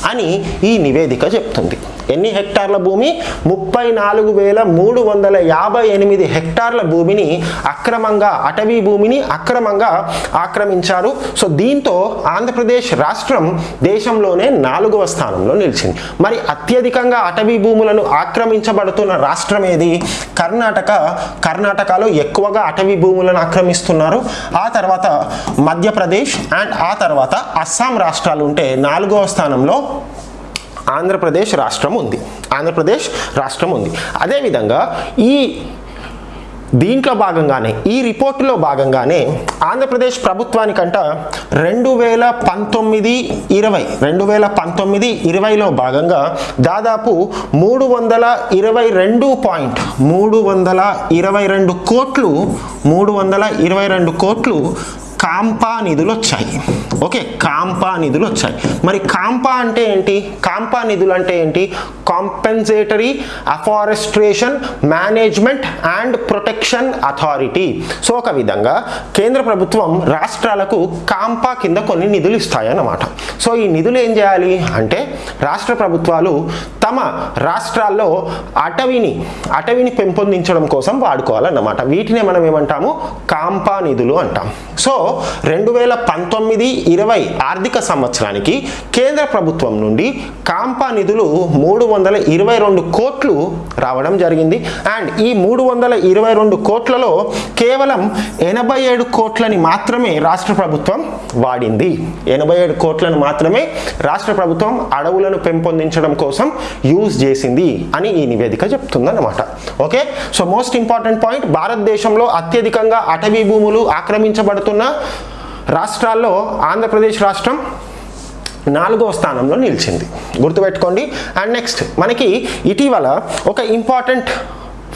అని ఈ నివేదిక చెప్తుంది. ఎన్ని హెక్టార్ల భూమి? ముప్పై నాలుగు వేల మూడు వందల యాభై ఎనిమిది హెక్టార్ల భూమిని అక్రమంగా అటవీ భూమిని అక్రమంగా ఆక్రమించారు. సో దీంతో ఆంధ్రప్రదేశ్ రాష్ట్రం దేశంలోనే నాలుగవ స్థానంలో నిలిచింది. మరి అత్యధికంగా అటవీ భూములను ఆక్రమించబడుతున్న రాష్ట్రం ఏది కర్ణాటక. కర్ణాటకలో ఎక్కువగా అటవీ భూములను ఆక్రమిస్తున్నారు. ఆ తర్వాత మధ్యప్రదేశ్ అండ్ ఆ తర్వాత అస్సాం రాష్ట్రాలు ఉంటే నాలుగవ స్థానంలో ఆంధ్రప్రదేశ్ రాష్ట్రం ఉంది. ఆంధ్రప్రదేశ్ రాష్ట్రం ఉంది. అదేవిధంగా ఈ దీంట్లో భాగంగానే ఈ రిపోర్టులో భాగంగానే ఆంధ్రప్రదేశ్ ప్రభుత్వానికంట రెండు వేల పంతొమ్మిది ఇరవై రెండు వేల పంతొమ్మిది ఇరవైలో భాగంగా దాదాపు మూడు వందల ఇరవై రెండు పాయింట్ మూడు వందల ఇరవై రెండు కోట్లు మూడు వందల ఇరవై రెండు కోట్లు కాంపా నిధులు వచ్చాయి ఓకే కాంపా నిధులు వచ్చాయి. మరి కాంపా అంటే ఏంటి? కాంపా నిధులు అంటే ఏంటి? Compensatory afforestation management and protection authority so ఒక విధంగా కేంద్ర ప్రభుత్వం రాష్ట్రాలకు కాంపా కింద కొన్ని నిధులు ఇస్తాయన్నమాట. సో ఈ నిధులు ఏం చేయాలి అంటే రాష్ట్ర ప్రభుత్వాలు తమ రాష్ట్రాల్లో అటవిని అటవిని పెంపొందించడం కోసం వాడుకోవాలన్నమాట. వీటినే మనం ఏమంటాము? కాంపా నిధులు అంటాం. సో రెండు వేల పంతొమ్మిది ఇరవై ఆర్థిక సంవత్సరానికి కేంద్ర ప్రభుత్వం నుండి కాంపా నిధులు మూడు వందల ఇరవై రెండు కోట్లు రావడం జరిగింది. అండ్ ఈ మూడు వందల ఇరవై రెండు కోట్లలో కేవలం ఎనభై ఏడు కోట్లని మాత్రమే రాష్ట్ర ప్రభుత్వం వాడింది. ఎనభై ఏడు కోట్లను మాత్రమే రాష్ట్ర ప్రభుత్వం అడవులను పెంపొందించడం కోసం యూజ్ చేసింది అని ఈ నివేదిక చెప్తుందన్నమాట. Okay? So most important point భారతదేశంలో అత్యధికంగా అటవీ భూములు ఆక్రమించబడుతున్న రాష్ట్రాల్లో ఆంధ్రప్రదేశ్ రాష్ట్రం నాలుగో స్థానంలో నిలిచింది. గుర్తుపెట్టుకోండి. అండ్ నెక్స్ట్ మనకి ఇటీవల ఒక ఇంపార్టెంట్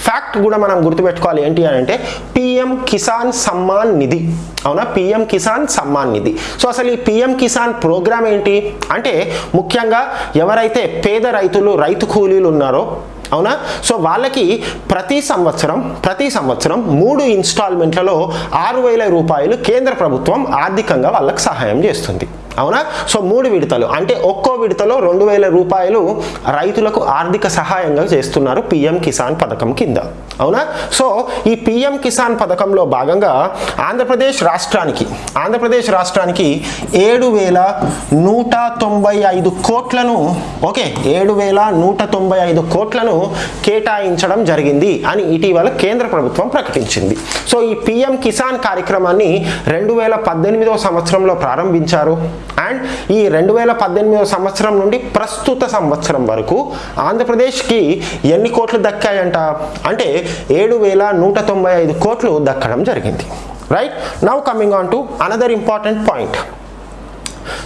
ఫ్యాక్ట్ కూడా మనం గుర్తుపెట్టుకోవాలి. ఏంటి అని అంటే పిఎం కిసాన్ సమ్మాన్ నిధి అవునా? పిఎం కిసాన్ సమ్మాన్ నిధి సో అసలు ఈ పిఎం కిసాన్ ప్రోగ్రామ్ ఏంటి? అంటే ముఖ్యంగా ఎవరైతే పేద రైతులు రైతు కూలీలు ఉన్నారో అవునా? సో వాళ్ళకి ప్రతి సంవత్సరం ప్రతి సంవత్సరం మూడు ఇన్స్టాల్మెంట్లలో ఆరు వేల రూపాయలు కేంద్ర ప్రభుత్వం ఆర్థికంగా వాళ్ళకి సహాయం చేస్తుంది. అవునా? సో మూడు విడతలు. అంటే ఒక్కో విడతలో రెండు వేల రూపాయలు రైతులకు ఆర్థిక సహాయంగా చేస్తున్నారు పిఎం కిసాన్ పథకం కింద. అవునా? సో ఈ పిఎం కిసాన్ పథకంలో భాగంగా ఆంధ్రప్రదేశ్ రాష్ట్రానికి ఆంధ్రప్రదేశ్ రాష్ట్రానికి ఏడు వేల నూట తొంభై ఐదు కోట్లను ఓకే ఏడు వేల నూట తొంభై ఐదు కోట్లను కేటాయించడం జరిగింది అని ఇటీవల కేంద్ర ప్రభుత్వం ప్రకటించింది. సో ఈ పిఎం కిసాన్ కార్యక్రమాన్ని రెండు వేల పద్దెనిమిదవ సంవత్సరంలో ప్రారంభించారు. అండ్ ఈ రెండు వేల పద్దెనిమిదవ సంవత్సరం నుండి ప్రస్తుత సంవత్సరం వరకు ఆంధ్రప్రదేశ్కి ఎన్ని కోట్లు దక్కాయంట? అంటే ఏడు వేల నూట తొంభై ఐదు కోట్లు దక్కడం జరిగింది. Right now coming on to another important point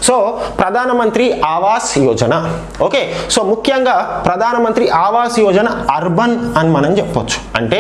so Pradhan Mantri Awas Yojana. Okay so ముఖ్యంగా ప్రధానమంత్రి ఆవాస్ యోజన అర్బన్ అని మనం చెప్పొచ్చు. అంటే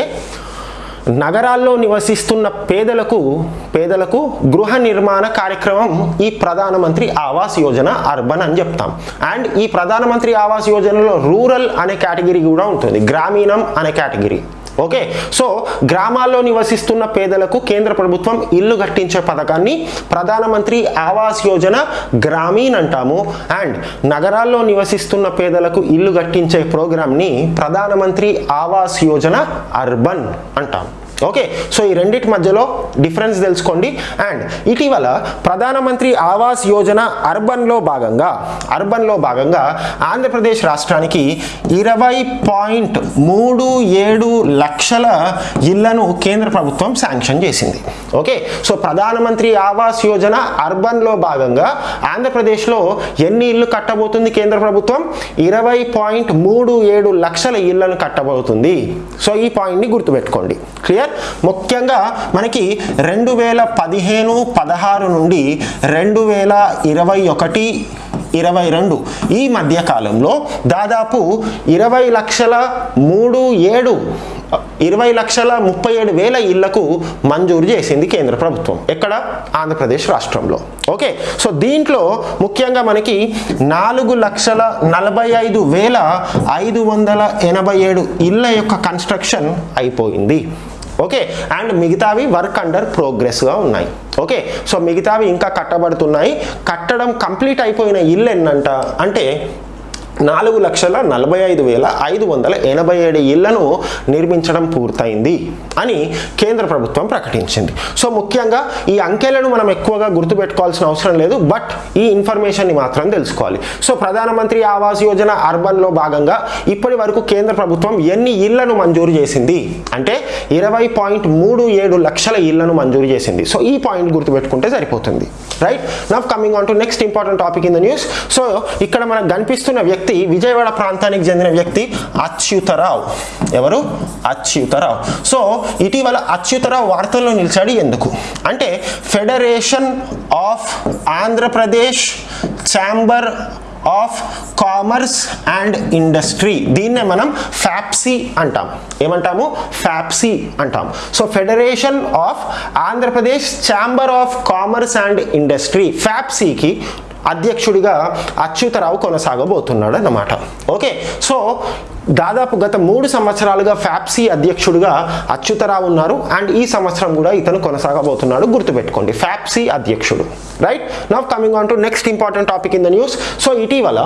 నగరాల్లో నివసిస్తున్న పేదలకు పేదలకు గృహ నిర్మాణ కార్యక్రమం ఈ ప్రధానమంత్రి ఆవాస్ యోజన అర్బన్ అని చెప్తాం. అండ్ ఈ ప్రధానమంత్రి ఆవాస్ యోజనలో రూరల్ అనే కేటగిరీ కూడా ఉంటుంది. గ్రామీణం అనే కేటగిరీ. ఓకే సో గ్రామాల్లో నివసిస్తున్న పేదలకు కేంద్ర ప్రభుత్వం ఇల్లు కట్టించే పథకాన్ని ప్రధానమంత్రి ఆవాస్ యోజన గ్రామీణ్ అంటాము. అండ్ నగరాల్లో నివసిస్తున్న పేదలకు ఇల్లు కట్టించే ప్రోగ్రామ్ని ప్రధానమంత్రి ఆవాస్ యోజన అర్బన్ అంటాము. ఓకే సో ఈ రెండింటి మధ్యలో డిఫరెన్స్ తెలుసుకోండి. అండ్ ఇటీవల ప్రధానమంత్రి ఆవాస్ యోజన అర్బన్లో భాగంగా అర్బన్లో భాగంగా ఆంధ్రప్రదేశ్ రాష్ట్రానికి ఇరవై పాయింట్ మూడు ఏడు లక్షల ఇళ్ళను కేంద్ర ప్రభుత్వం శాంక్షన్ చేసింది. ఓకే సో ప్రధానమంత్రి ఆవాస్ యోజన అర్బన్లో భాగంగా ఆంధ్రప్రదేశ్లో ఎన్ని ఇళ్ళు కట్టబోతుంది కేంద్ర ప్రభుత్వం? ఇరవై పాయింట్ మూడు ఏడు లక్షల ఇళ్ళను కట్టబోతుంది. సో ఈ పాయింట్ని గుర్తుపెట్టుకోండి. క్లియర్ ముఖ్యంగా మనకి రెండు వేల పదిహేను పదహారు నుండి రెండు వేల ఇరవై ఒకటి ఇరవై రెండు ఈ మధ్యకాలంలో దాదాపు ఇరవై లక్షల మూడు ఏడు ఇరవై లక్షల ముప్పై ఏడు వేల ఇళ్ళకు మంజూరు చేసింది కేంద్ర ప్రభుత్వం. ఎక్కడ? ఆంధ్రప్రదేశ్ రాష్ట్రంలో. ఓకే? సో దీంట్లో ముఖ్యంగా మనకి నాలుగు లక్షల నలభై ఐదు వేల ఐదు వందల ఎనభై ఏడు ఇళ్ళ యొక్క కన్స్ట్రక్షన్ అయిపోయింది. ఓకే అండ్ మిగతావి వర్క్ అండర్ ప్రోగ్రెస్గా ఉన్నాయి. ఓకే సో మిగతావి ఇంకా కట్టబడుతున్నాయి. కట్టడం కంప్లీట్ అయిపోయిన ఇల్లు ఎన్నంట? అంటే నాలుగు లక్షల నలభై ఐదు వేల ఐదు వందల ఎనభై ఏడు ఇళ్ళను నిర్మించడం పూర్తయింది అని కేంద్ర ప్రభుత్వం ప్రకటించింది. సో ముఖ్యంగా ఈ అంకెలను మనం ఎక్కువగా గుర్తుపెట్టుకోవాల్సిన అవసరం లేదు బట్ ఈ ఇన్ఫర్మేషన్ని మాత్రం తెలుసుకోవాలి. సో ప్రధానమంత్రి ఆవాస్ యోజన అర్బన్లో భాగంగా ఇప్పటి వరకు కేంద్ర ప్రభుత్వం ఎన్ని ఇళ్ళను మంజూరు చేసింది? అంటే ఇరవై పాయింట్ మూడు ఏడు లక్షల ఇళ్ళను మంజూరు చేసింది. సో ఈ పాయింట్ గుర్తుపెట్టుకుంటే సరిపోతుంది. Right? Now coming on to next important topic in the news so ఇక్కడ మనకు కనిపిస్తున్న వ్యక్తి విజయవాడ ప్రాంతానికి చెందిన వ్యక్తి అచ్యుతరావు. ఎవరు? అచ్యుతరావు. సో ఇటీవల అచ్యుతరావు వార్తల్లో నిలిచాడు. ఎందుకు? అంటే federation of Andhra Pradesh chamber of commerce and industry. దీన్నే మనం ఫ్యాప్సీ అంటాం. ఏమంటాము? ఫ్యాప్సీ అంటాం. So federation of Andhra Pradesh chamber of commerce and industry. ఫ్యాప్సీకి అధ్యక్షుడిగా అచ్యుతరావు కొనసాగబోతున్నాడు అన్నమాట. ఓకే సో దాదాపు గత మూడు సంవత్సరాలుగా ఫ్యాప్సీ అధ్యక్షుడిగా అచ్యుతరావు ఉన్నారు. అండ్ ఈ సంవత్సరం కూడా ఇతను కొనసాగబోతున్నాడు. గుర్తుపెట్టుకోండి ఫ్యాప్సీ అధ్యక్షుడు. Right now coming on to next important topic in the news so ఇటీవల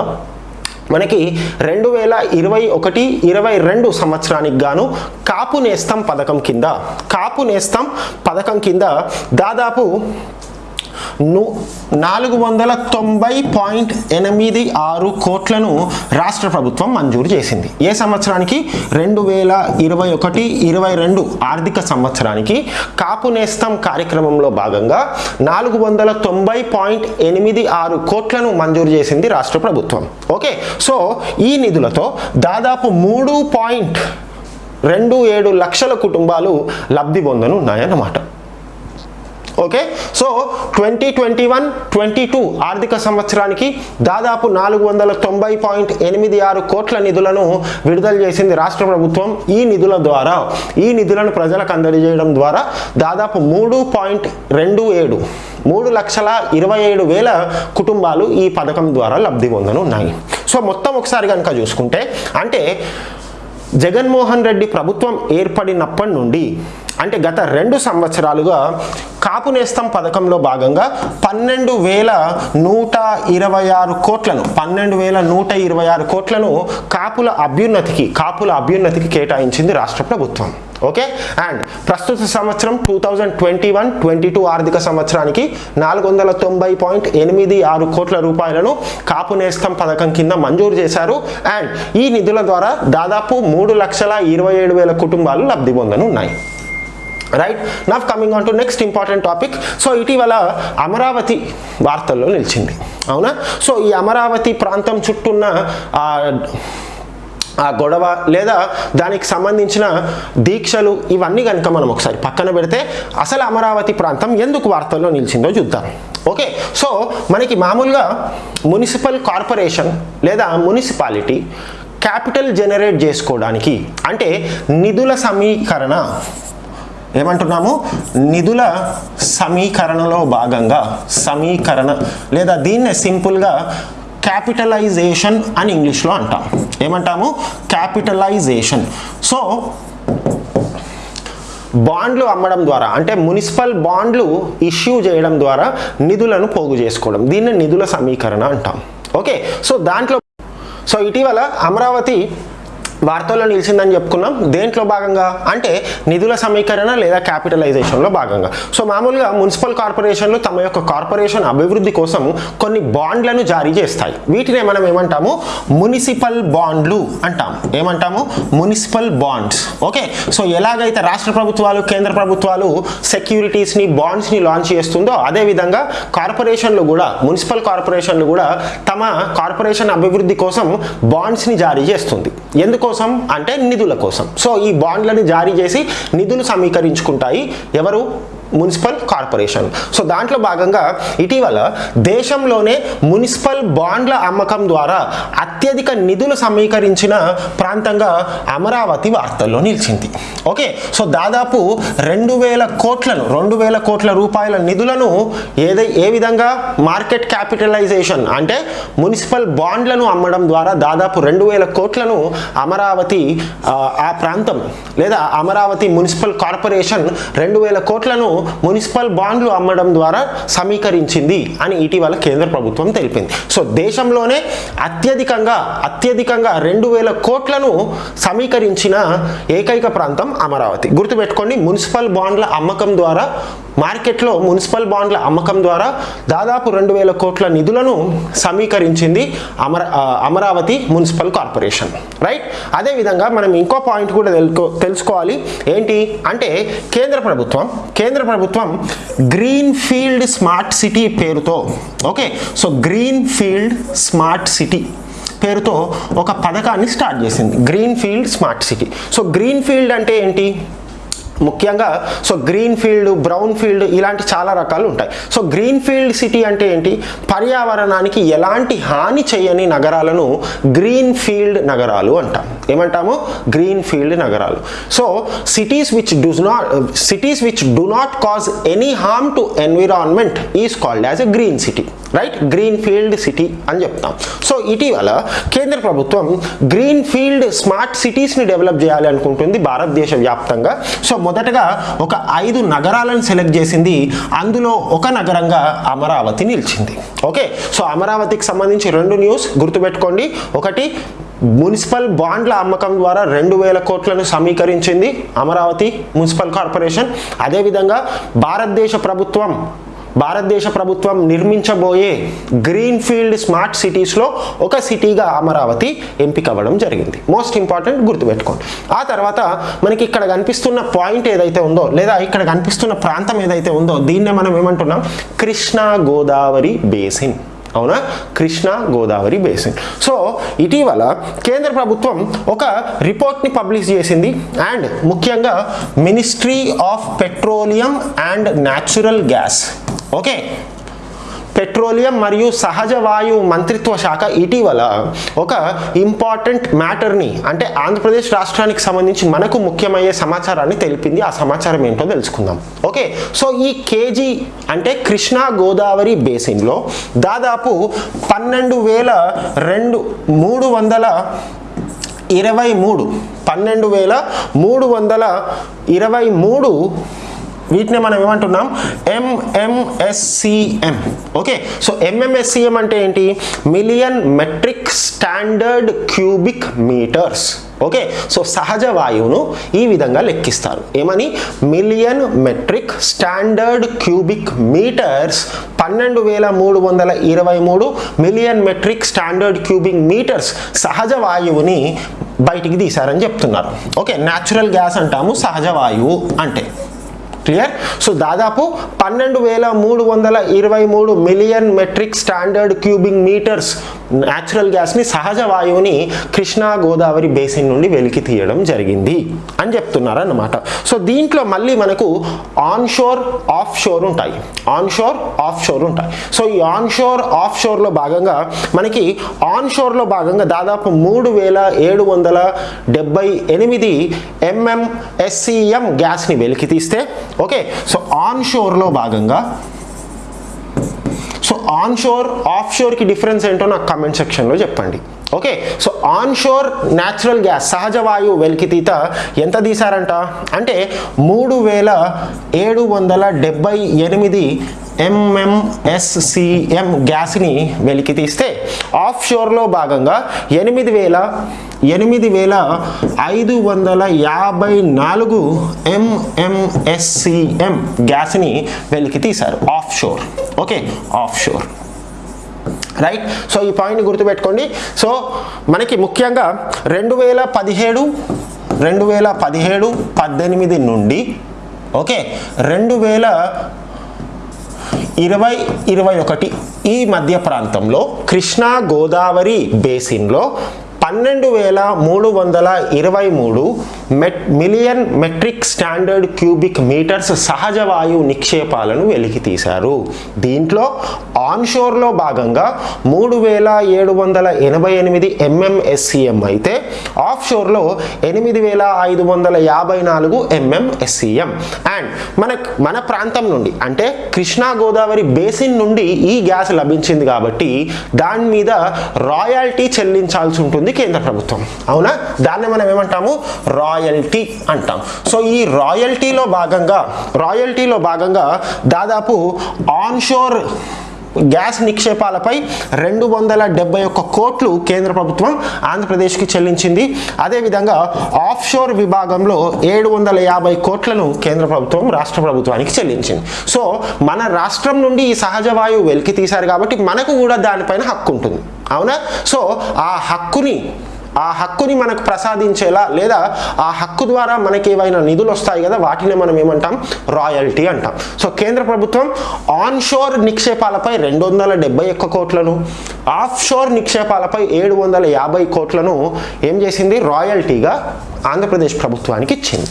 మనకి రెండు వేల ఇరవై ఒకటి ఇరవై రెండు సంవత్సరానికి గాను కాపు నేస్తం పథకం కింద కాపు నేస్తం పథకం కింద దాదాపు నాలుగు వందల తొంభై పాయింట్ ఎనిమిది ఆరు కోట్లను రాష్ట్ర ప్రభుత్వం మంజూరు చేసింది. ఏ సంవత్సరానికి? రెండు వేల ఇరవై ఒకటి ఇరవై రెండు ఆర్థిక సంవత్సరానికి కాపు నేస్తం కార్యక్రమంలో భాగంగా నాలుగు వందల తొంభై పాయింట్ ఎనిమిది ఆరు కోట్లను మంజూరు చేసింది రాష్ట్ర ప్రభుత్వం. ఓకే సో ఈ నిధులతో దాదాపు మూడు పాయింట్ రెండు ఏడు లక్షల కుటుంబాలు లబ్ధి పొందనున్నాయన్నమాట. Okay so twenty twenty one twenty two ఆర్థిక సంవత్సరానికి దాదాపు నాలుగు వందల తొంభై పాయింట్ ఎనిమిది ఆరు కోట్ల నిధులను విడుదల చేసింది రాష్ట్ర ప్రభుత్వం ఈ నిధుల ద్వారా. ఈ నిధులను ప్రజలకు అందజేయడం ద్వారా దాదాపు మూడు పాయింట్ రెండు ఏడు మూడు లక్షల ఇరవై ఏడు వేల కుటుంబాలు ఈ పథకం ద్వారా లబ్ధి పొందనున్నాయి. సో మొత్తం ఒకసారి కనుక చూసుకుంటే అంటే జగన్మోహన్ రెడ్డి ప్రభుత్వం ఏర్పడినప్పటి నుండి అంటే గత రెండు సంవత్సరాలుగా కాపు నేస్తం పథకంలో భాగంగా పన్నెండు వేల నూట ఇరవై ఆరు కోట్లను పన్నెండు వేల నూట ఇరవై ఆరు కోట్లను కాపుల అభ్యున్నతికి కాపుల అభ్యున్నతికి కేటాయించింది రాష్ట్ర ప్రభుత్వం. ఓకే? అండ్ ప్రస్తుత సంవత్సరం two thousand twenty one twenty two ఆర్థిక సంవత్సరానికి నాలుగు వందల తొంభై పాయింట్ ఎనిమిది ఆరు కోట్ల రూపాయలను కాపు నేస్తం పథకం కింద మంజూరు చేశారు. అండ్ ఈ నిధుల ద్వారా దాదాపు మూడు లక్షల ఇరవై ఏడు వేల కుటుంబాలు లబ్ధి పొందనున్నాయి. Right now coming on to next important topic so ఇటీవల అమరావతి వార్తల్లో నిలిచింది. అవునా? సో ఈ అమరావతి ప్రాంతం చుట్టూన్న ఆ, ఆ గొడవ లేదా దానికి సంబంధించిన దీక్షలు ఇవన్నీ కనుక మనం ఒకసారి పక్కన పెడితే అసలు అమరావతి ప్రాంతం ఎందుకు వార్తల్లో నిలిచిందో చూద్దాం. ఓకే? సో మనకి మామూలుగా మున్సిపల్ కార్పొరేషన్ లేదా మున్సిపాలిటీ క్యాపిటల్ జనరేట్ చేసుకోవడానికి అంటే నిధుల సమీకరణ ఏమంటున్నాము? నిధుల సమీకరణలో భాగంగా సమీకరణ లేదా దీన్నే సింపుల్గా క్యాపిటలైజేషన్ అని ఇంగ్లీష్లో అంటాం. ఏమంటాము? క్యాపిటలైజేషన్. సో బాండ్లు అమ్మడం ద్వారా అంటే మున్సిపల్ బాండ్లు ఇష్యూ చేయడం ద్వారా నిధులను పోగు చేసుకోవడం. దీన్ని నిధుల సమీకరణ అంటాం. ఓకే? సో దాంట్లో సో ఇటీవల అమరావతి వార్తల్లో నిలిచిందని చెప్పుకున్నాం. దేంట్లో భాగంగా? అంటే నిధుల సమీకరణ లేదా క్యాపిటలైజేషన్లో భాగంగా. సో మామూలుగా మున్సిపల్ కార్పొరేషన్లు తమ యొక్క కార్పొరేషన్ అభివృద్ధి కోసం కొన్ని బాండ్లను జారీ చేస్తాయి. వీటినే మనం ఏమంటాము? మున్సిపల్ బాండ్లు అంటాం. ఏమంటాము? Municipal bonds. ఓకే? సో ఎలాగైతే రాష్ట్ర ప్రభుత్వాలు కేంద్ర ప్రభుత్వాలు సెక్యూరిటీస్ని బాండ్స్ని లాంచ్ చేస్తుందో అదేవిధంగా కార్పొరేషన్లు కూడా మున్సిపల్ కార్పొరేషన్లు కూడా తమ కార్పొరేషన్ అభివృద్ధి కోసం బాండ్స్ని జారీ చేస్తుంది. కోసం? అంటే నిధుల కోసం. సో ఈ బాండ్లను జారీ చేసి నిధులు సమీకరించుకుంటాయి. ఎవరు? Municipal corporation. సో దాంట్లో భాగంగా ఇటీవల దేశంలోనే మున్సిపల్ బాండ్ల అమ్మకం ద్వారా అత్యధిక నిధులు సమీకరించిన ప్రాంతంగా అమరావతి వార్తల్లో నిలిచింది. ఓకే సో దాదాపు రెండు వేల కోట్లను రెండు వేల కోట్ల రూపాయల నిధులను ఏదై ఏ విధంగా మార్కెట్ క్యాపిటలైజేషన్ అంటే మున్సిపల్ బాండ్లను అమ్మడం ద్వారా దాదాపు రెండు వేల కోట్లను అమరావతి ఆ, ఆ ప్రాంతం లేదా అమరావతి మున్సిపల్ కార్పొరేషన్ రెండు వేల కోట్లను మున్సిపల్ బాండ్లు అమ్మడం ద్వారా సమీకరించింది అని ఇటీవల కేంద్ర ప్రభుత్వం తెలిపింది. సో దేశంలోనే అత్యధికంగా అత్యధికంగా రెండు వేల కోట్లను సమీకరించిన ఏకైక ప్రాంతం అమరావతి. గుర్తుపెట్టుకోండి మున్సిపల్ బాండ్ల అమ్మకం ద్వారా మార్కెట్లో మున్సిపల్ బాండ్ల అమ్మకం ద్వారా దాదాపు రెండు వేల కోట్ల నిధులను సమీకరించింది అమర అమరావతి మున్సిపల్ కార్పొరేషన్. రైట్? అదేవిధంగా మనం ఇంకో పాయింట్ కూడా తెలుసుకోవాలి. ఏంటి? అంటే కేంద్ర ప్రభుత్వం కేంద్ర ప్రభుత్వం గ్రీన్ ఫీల్డ్ స్మార్ట్ సిటీ పేరుతో okay so green field smart city పేరుతో ఒక పథకాన్ని స్టార్ట్ చేసింది. Green field smart city. So green field అంటే ఏంటి? ముఖ్యంగా so green field brown field ఇలాంటి చాలా రకాలు ఉంటాయి. సో గ్రీన్ ఫీల్డ్ సిటీ అంటే ఏంటి? పర్యావరణానికి ఎలాంటి హాని చేయని నగరాలను గ్రీన్ ఫీల్డ్ నగరాలు అంటాం. ఏమంటాము? గ్రీన్ ఫీల్డ్ నగరాలు. So cities which does not cities which do not cause any harm to environment is called as a green city right green field city అని చెప్తాం. సో ఇటీవల కేంద్ర ప్రభుత్వం గ్రీన్ ఫీల్డ్ స్మార్ట్ సిటీస్ని డెవలప్ చేయాలి అనుకుంటుంది భారతదేశ వ్యాప్తంగా. సో మొదటగా ఒక ఐదు నగరాలను సెలెక్ట్ చేసింది. అందులో ఒక నగరంగా అమరావతి నిలిచింది. ఓకే? సో అమరావతికి సంబంధించి రెండు న్యూస్ గుర్తుపెట్టుకోండి. ఒకటి మున్సిపల్ బాండ్ల అమ్మకం ద్వారా రెండు వేల కోట్లను సమీకరించింది అమరావతి మున్సిపల్ కార్పొరేషన్. అదేవిధంగా భారతదేశ ప్రభుత్వం భారతదేశ ప్రభుత్వం నిర్మించబోయే గ్రీన్ ఫీల్డ్ స్మార్ట్ సిటీస్లో ఒక సిటీగా అమరావతి ఎంపిక అవ్వడం జరిగింది. మోస్ట్ ఇంపార్టెంట్ గుర్తుపెట్టుకోండి. ఆ తర్వాత మనకి ఇక్కడ కనిపిస్తున్న పాయింట్ ఏదైతే ఉందో లేదా ఇక్కడ కనిపిస్తున్న ప్రాంతం ఏదైతే ఉందో దీన్నే మనం ఏమంటున్నాం? కృష్ణా గోదావరి బేసిన్. అవునా? కృష్ణా గోదావరి బేసిన్. సో ఇటీవల కేంద్ర ప్రభుత్వం ఒక రిపోర్ట్ని పబ్లిష్ చేసింది. అండ్ ముఖ్యంగా ministry of petroleum and natural gas. Okay. Petroleum మరియు సహజ వాయువు మంత్రిత్వ శాఖ ఇటీవల ఒక ఇంపార్టెంట్ మ్యాటర్ని అంటే ఆంధ్రప్రదేశ్ రాష్ట్రానికి సంబంధించి మనకు ముఖ్యమయ్యే సమాచారాన్ని తెలిపింది. ఆ సమాచారం ఏంటో తెలుసుకుందాం. ఓకే. సో ఈ కేజీ అంటే కృష్ణా గోదావరి బేసిన్లో దాదాపు పన్నెండు వేల రెండు మూడు వందల ఇరవై మూడు పన్నెండు వేల మూడు వందల ఇరవై మూడు వీటిని మనం ఏమంటున్నాం? ఎంఎంఎస్సిఎం ఓకే సో ఎంఎంఎస్సిఎం అంటే ఏంటి? Million metric standard cubic metres okay so సహజ వాయువును ఈ విధంగా లెక్కిస్తారు. ఏమని? Million metric standard cubic metres పన్నెండు వేల మూడు వందల ఇరవై మూడు million metric standard cubic metres సహజ వాయువుని బయటికి తీశారని చెప్తున్నారు. ఓకే న్యాచురల్ గ్యాస్ అంటాము సహజ వాయువు అంటే. క్లియర్? సో దాదాపు పన్నెండు వేల మూడు వందల ఇరవై మూడు million metric standard cubic metres natural గ్యాస్ని సహజ వాయువుని కృష్ణా గోదావరి బేసిన్ నుండి వెలికి తీయడం జరిగింది అని చెప్తున్నారు అన్నమాట సో దీంట్లో మళ్ళీ మనకు ఆన్ షోర్ ఆఫ్ షోర్ ఉంటాయి. ఆన్ షోర్ ఆఫ్ షోర్ ఉంటాయి. సో ఈ ఆన్ షోర్ ఆఫ్ షోర్లో భాగంగా మనకి ఆన్ షోర్లో భాగంగా దాదాపు మూడు వేల ఏడు వందల డెబ్బై ఎనిమిది ఎంఎంఎస్సిఎం గ్యాస్ని వెలికి తీస్తే ఓకే సో ఆన్ షోర్లో భాగంగా సో ఆన్ షోర్ ఆఫ్ షోర్కి డిఫరెన్స్ ఏంటో నాకు కమెంట్ సెక్షన్లో చెప్పండి. Okay so onshore natural gas సహజ వాయువు వెలికితీత ఎంత తీశారంట? అంటే మూడు వేల ఏడు వందల డెబ్బై ఎనిమిది ఎంఎంఎస్సిఎం గ్యాస్ని వెలికి తీస్తే ఆఫ్ షోర్లో భాగంగా ఎనిమిది వేల ఎనిమిది వేల ఐదు వందల యాభై నాలుగు ఎంఎంఎస్సిఎం గ్యాస్ని వెలికి తీశారు off shore okay off shore right so ఈ పాయింట్ గుర్తుపెట్టుకోండి. సో మనకి ముఖ్యంగా రెండు వేల పదిహేడు రెండు వేల పదిహేడు పద్దెనిమిది నుండి ఓకే రెండు వేల ఇరవై ఇరవై ఒకటి ఈ మధ్య ప్రాంతంలో కృష్ణా గోదావరి బేసిన్లో పన్నెండు వేల మూడు వందల ఇరవై మూడు met million metric standard cubic metres సహజ వాయువు నిక్షేపాలను వెలికి తీశారు. దీంట్లో ఆన్షోర్లో భాగంగా మూడు వేల ఏడు వందల ఎనభై ఎనిమిది ఎంఎంఎస్సిఎం అయితే ఆఫ్ షోర్లో ఎనిమిది వేల ఐదు వందల యాభై నాలుగు ఎంఎంఎస్సిఎం. అండ్ మన మన ప్రాంతం నుండి అంటే కృష్ణా గోదావరి బేసిన్ నుండి ఈ గ్యాస్ లభించింది కాబట్టి దాని మీద రాయల్టీ చెల్లించాల్సి ఉంటుంది కేంద్ర ప్రభుత్వం అవునా? దాన్ని మనం ఏమంటాము? రాయల్టీ అంటాం. సో ఈ రాయల్టీలో భాగంగా రాయల్టీలో భాగంగా దాదాపు ఆన్షోర్ గ్యాస్ నిక్షేపాలపై రెండు వందల డెబ్బై ఒక్క కోట్లు కేంద్ర ప్రభుత్వం ఆంధ్రప్రదేశ్కి చెల్లించింది. అదేవిధంగా ఆఫ్షోర్ విభాగంలో ఏడు వందల యాభై కోట్లను కేంద్ర ప్రభుత్వం రాష్ట్ర ప్రభుత్వానికి చెల్లించింది. సో మన రాష్ట్రం నుండి ఈ సహజ వాయువు వెలికి తీశారు కాబట్టి మనకు కూడా దానిపైన హక్కు ఉంటుంది. అవునా? సో ఆ హక్కుని ఆ హక్కుని మనకు ప్రసాదించేలా లేదా ఆ హక్కు ద్వారా మనకి ఏవైనా నిధులు వస్తాయి కదా వాటిని మనం ఏమంటాం? రాయల్టీ అంటాం. సో కేంద్ర ప్రభుత్వం ఆన్షోర్ నిక్షేపాలపై రెండు వందల డెబ్బై ఒక్క కోట్లను ఆఫ్షోర్ నిక్షేపాలపై ఏడు వందల యాభై కోట్లను ఏం చేసింది? రాయల్టీగా ఆంధ్రప్రదేశ్ ప్రభుత్వానికి ఇచ్చింది.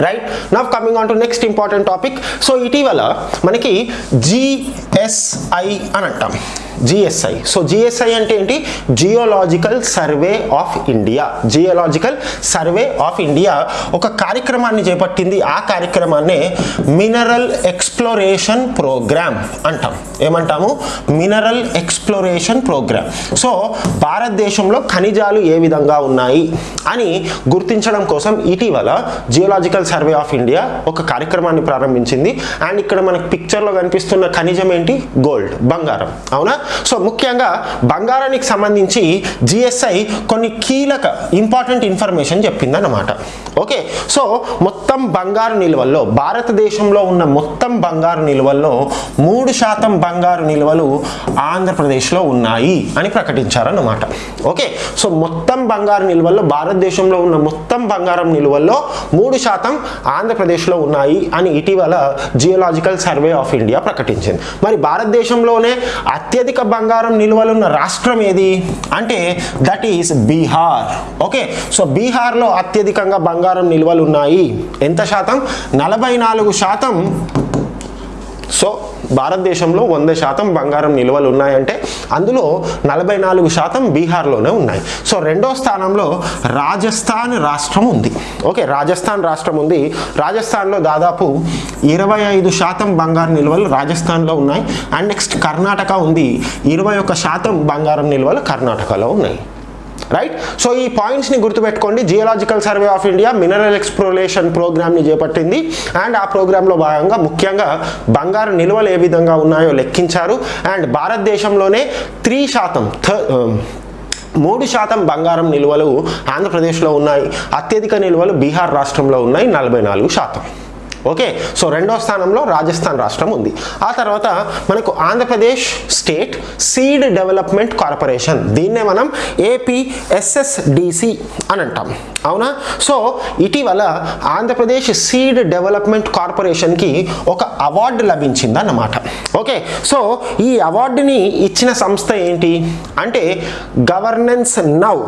Right? Now coming on to next important topic. So ఇటీవల మనకి జిఎస్ఐ అని అంటాం. జిఎస్ఐ సో జిఎస్ఐ అంటే ఏంటి? Geological survey of India geological survey of India ఒక కార్యక్రమాన్ని చేపట్టింది. ఆ కార్యక్రమాన్నే మినరల్ ఎక్స్ప్లోరేషన్ ప్రోగ్రామ్ అంటాం. ఏమంటాము? మినరల్ ఎక్స్ప్లోరేషన్ ప్రోగ్రామ్ సో భారతదేశంలో ఖనిజాలు ఏ విధంగా ఉన్నాయి అని గుర్తించడం కోసం ఇటీవల జియోలాజికల్ సర్వే ఆఫ్ ఇండియా ఒక కార్యక్రమాన్ని ప్రారంభించింది. అండ్ ఇక్కడ మనకు పిక్చర్లో కనిపిస్తున్న ఖనిజం ఏంటి? గోల్డ్ బంగారం. అవునా? సో ముఖ్యంగా బంగారానికి సంబంధించి జిఎస్ఐ కొన్ని కీలక ఇంపార్టెంట్ ఇన్ఫర్మేషన్ చెప్పిందన్నమాట. ఓకే? సో మొత్తం బంగారు నిల్వల్లో భారతదేశంలో ఉన్న మొత్తం బంగారు నిల్వల్లో మూడు శాతం బంగారు నిల్వలు ఆంధ్రప్రదేశ్లో ఉన్నాయి అని ప్రకటించారన్నమాట. ఓకే? సో మొత్తం బంగారు నిల్వల్లో భారతదేశంలో ఉన్న మొత్తం బంగారం నిల్వల్లో మూడు శాతం ఆంధ్రప్రదేశ్లో ఉన్నాయి అని ఇటీవల జియోలాజికల్ సర్వే ఆఫ్ ఇండియా ప్రకటించింది. మరి భారతదేశంలోనే అత్యధిక బంగారం నిల్వలున్న రాష్ట్రం ఏది? అంటే that is Bihar okay so బీహార్లో అత్యధికంగా బంగారం నిల్వలు ఉన్నాయి ఎంత శాతం? నలభై నాలుగు శాతం. సో భారతదేశంలో వంద శాతం బంగారం నిల్వలు ఉన్నాయంటే అందులో నలభై నాలుగు శాతం బీహార్లోనే ఉన్నాయి. సో రెండో స్థానంలో రాజస్థాన్ రాష్ట్రం ఉంది. ఓకే రాజస్థాన్ రాష్ట్రం ఉంది. రాజస్థాన్లో దాదాపు ఇరవై ఐదు శాతం బంగారం నిల్వలు రాజస్థాన్లో ఉన్నాయి. అండ్ నెక్స్ట్ కర్ణాటక ఉంది. ఇరవై ఒక్క శాతం బంగారం నిల్వలు కర్ణాటకలో ఉన్నాయి. రైట్ సో ఈ పాయింట్స్ని గుర్తుపెట్టుకోండి. Geological survey of India mineral exploration ప్రోగ్రామ్ని చేపట్టింది. అండ్ ఆ ప్రోగ్రాంలో భాగంగా ముఖ్యంగా బంగారు నిల్వలు ఏ విధంగా ఉన్నాయో లెక్కించారు. అండ్ భారతదేశంలోనే త్రీ శాతం మూడు శాతం బంగారం నిల్వలు ఆంధ్రప్రదేశ్లో ఉన్నాయి. అత్యధిక నిల్వలు బీహార్ రాష్ట్రంలో ఉన్నాయి. నలభై నాలుగు శాతం. ఓకే సో రెండో స్థానంలో రాజస్థాన్ రాష్ట్రం ఉంది. ఆ తర్వాత మనకు Andhra Pradesh state seed development corporation. దీన్నే మనం ఏపీఎస్ఎస్డిసి అని అంటాం. అవునా? సో ఇటీవల ఆంధ్రప్రదేశ్ సీడ్ డెవలప్మెంట్ కార్పొరేషన్కి ఒక అవార్డు లభించిందన్నమాట. ఓకే? సో ఈ అవార్డుని ఇచ్చిన సంస్థ ఏంటి? అంటే governance now.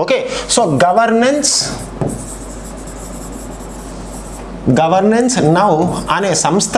Okay? So governance governance now అనే సంస్థ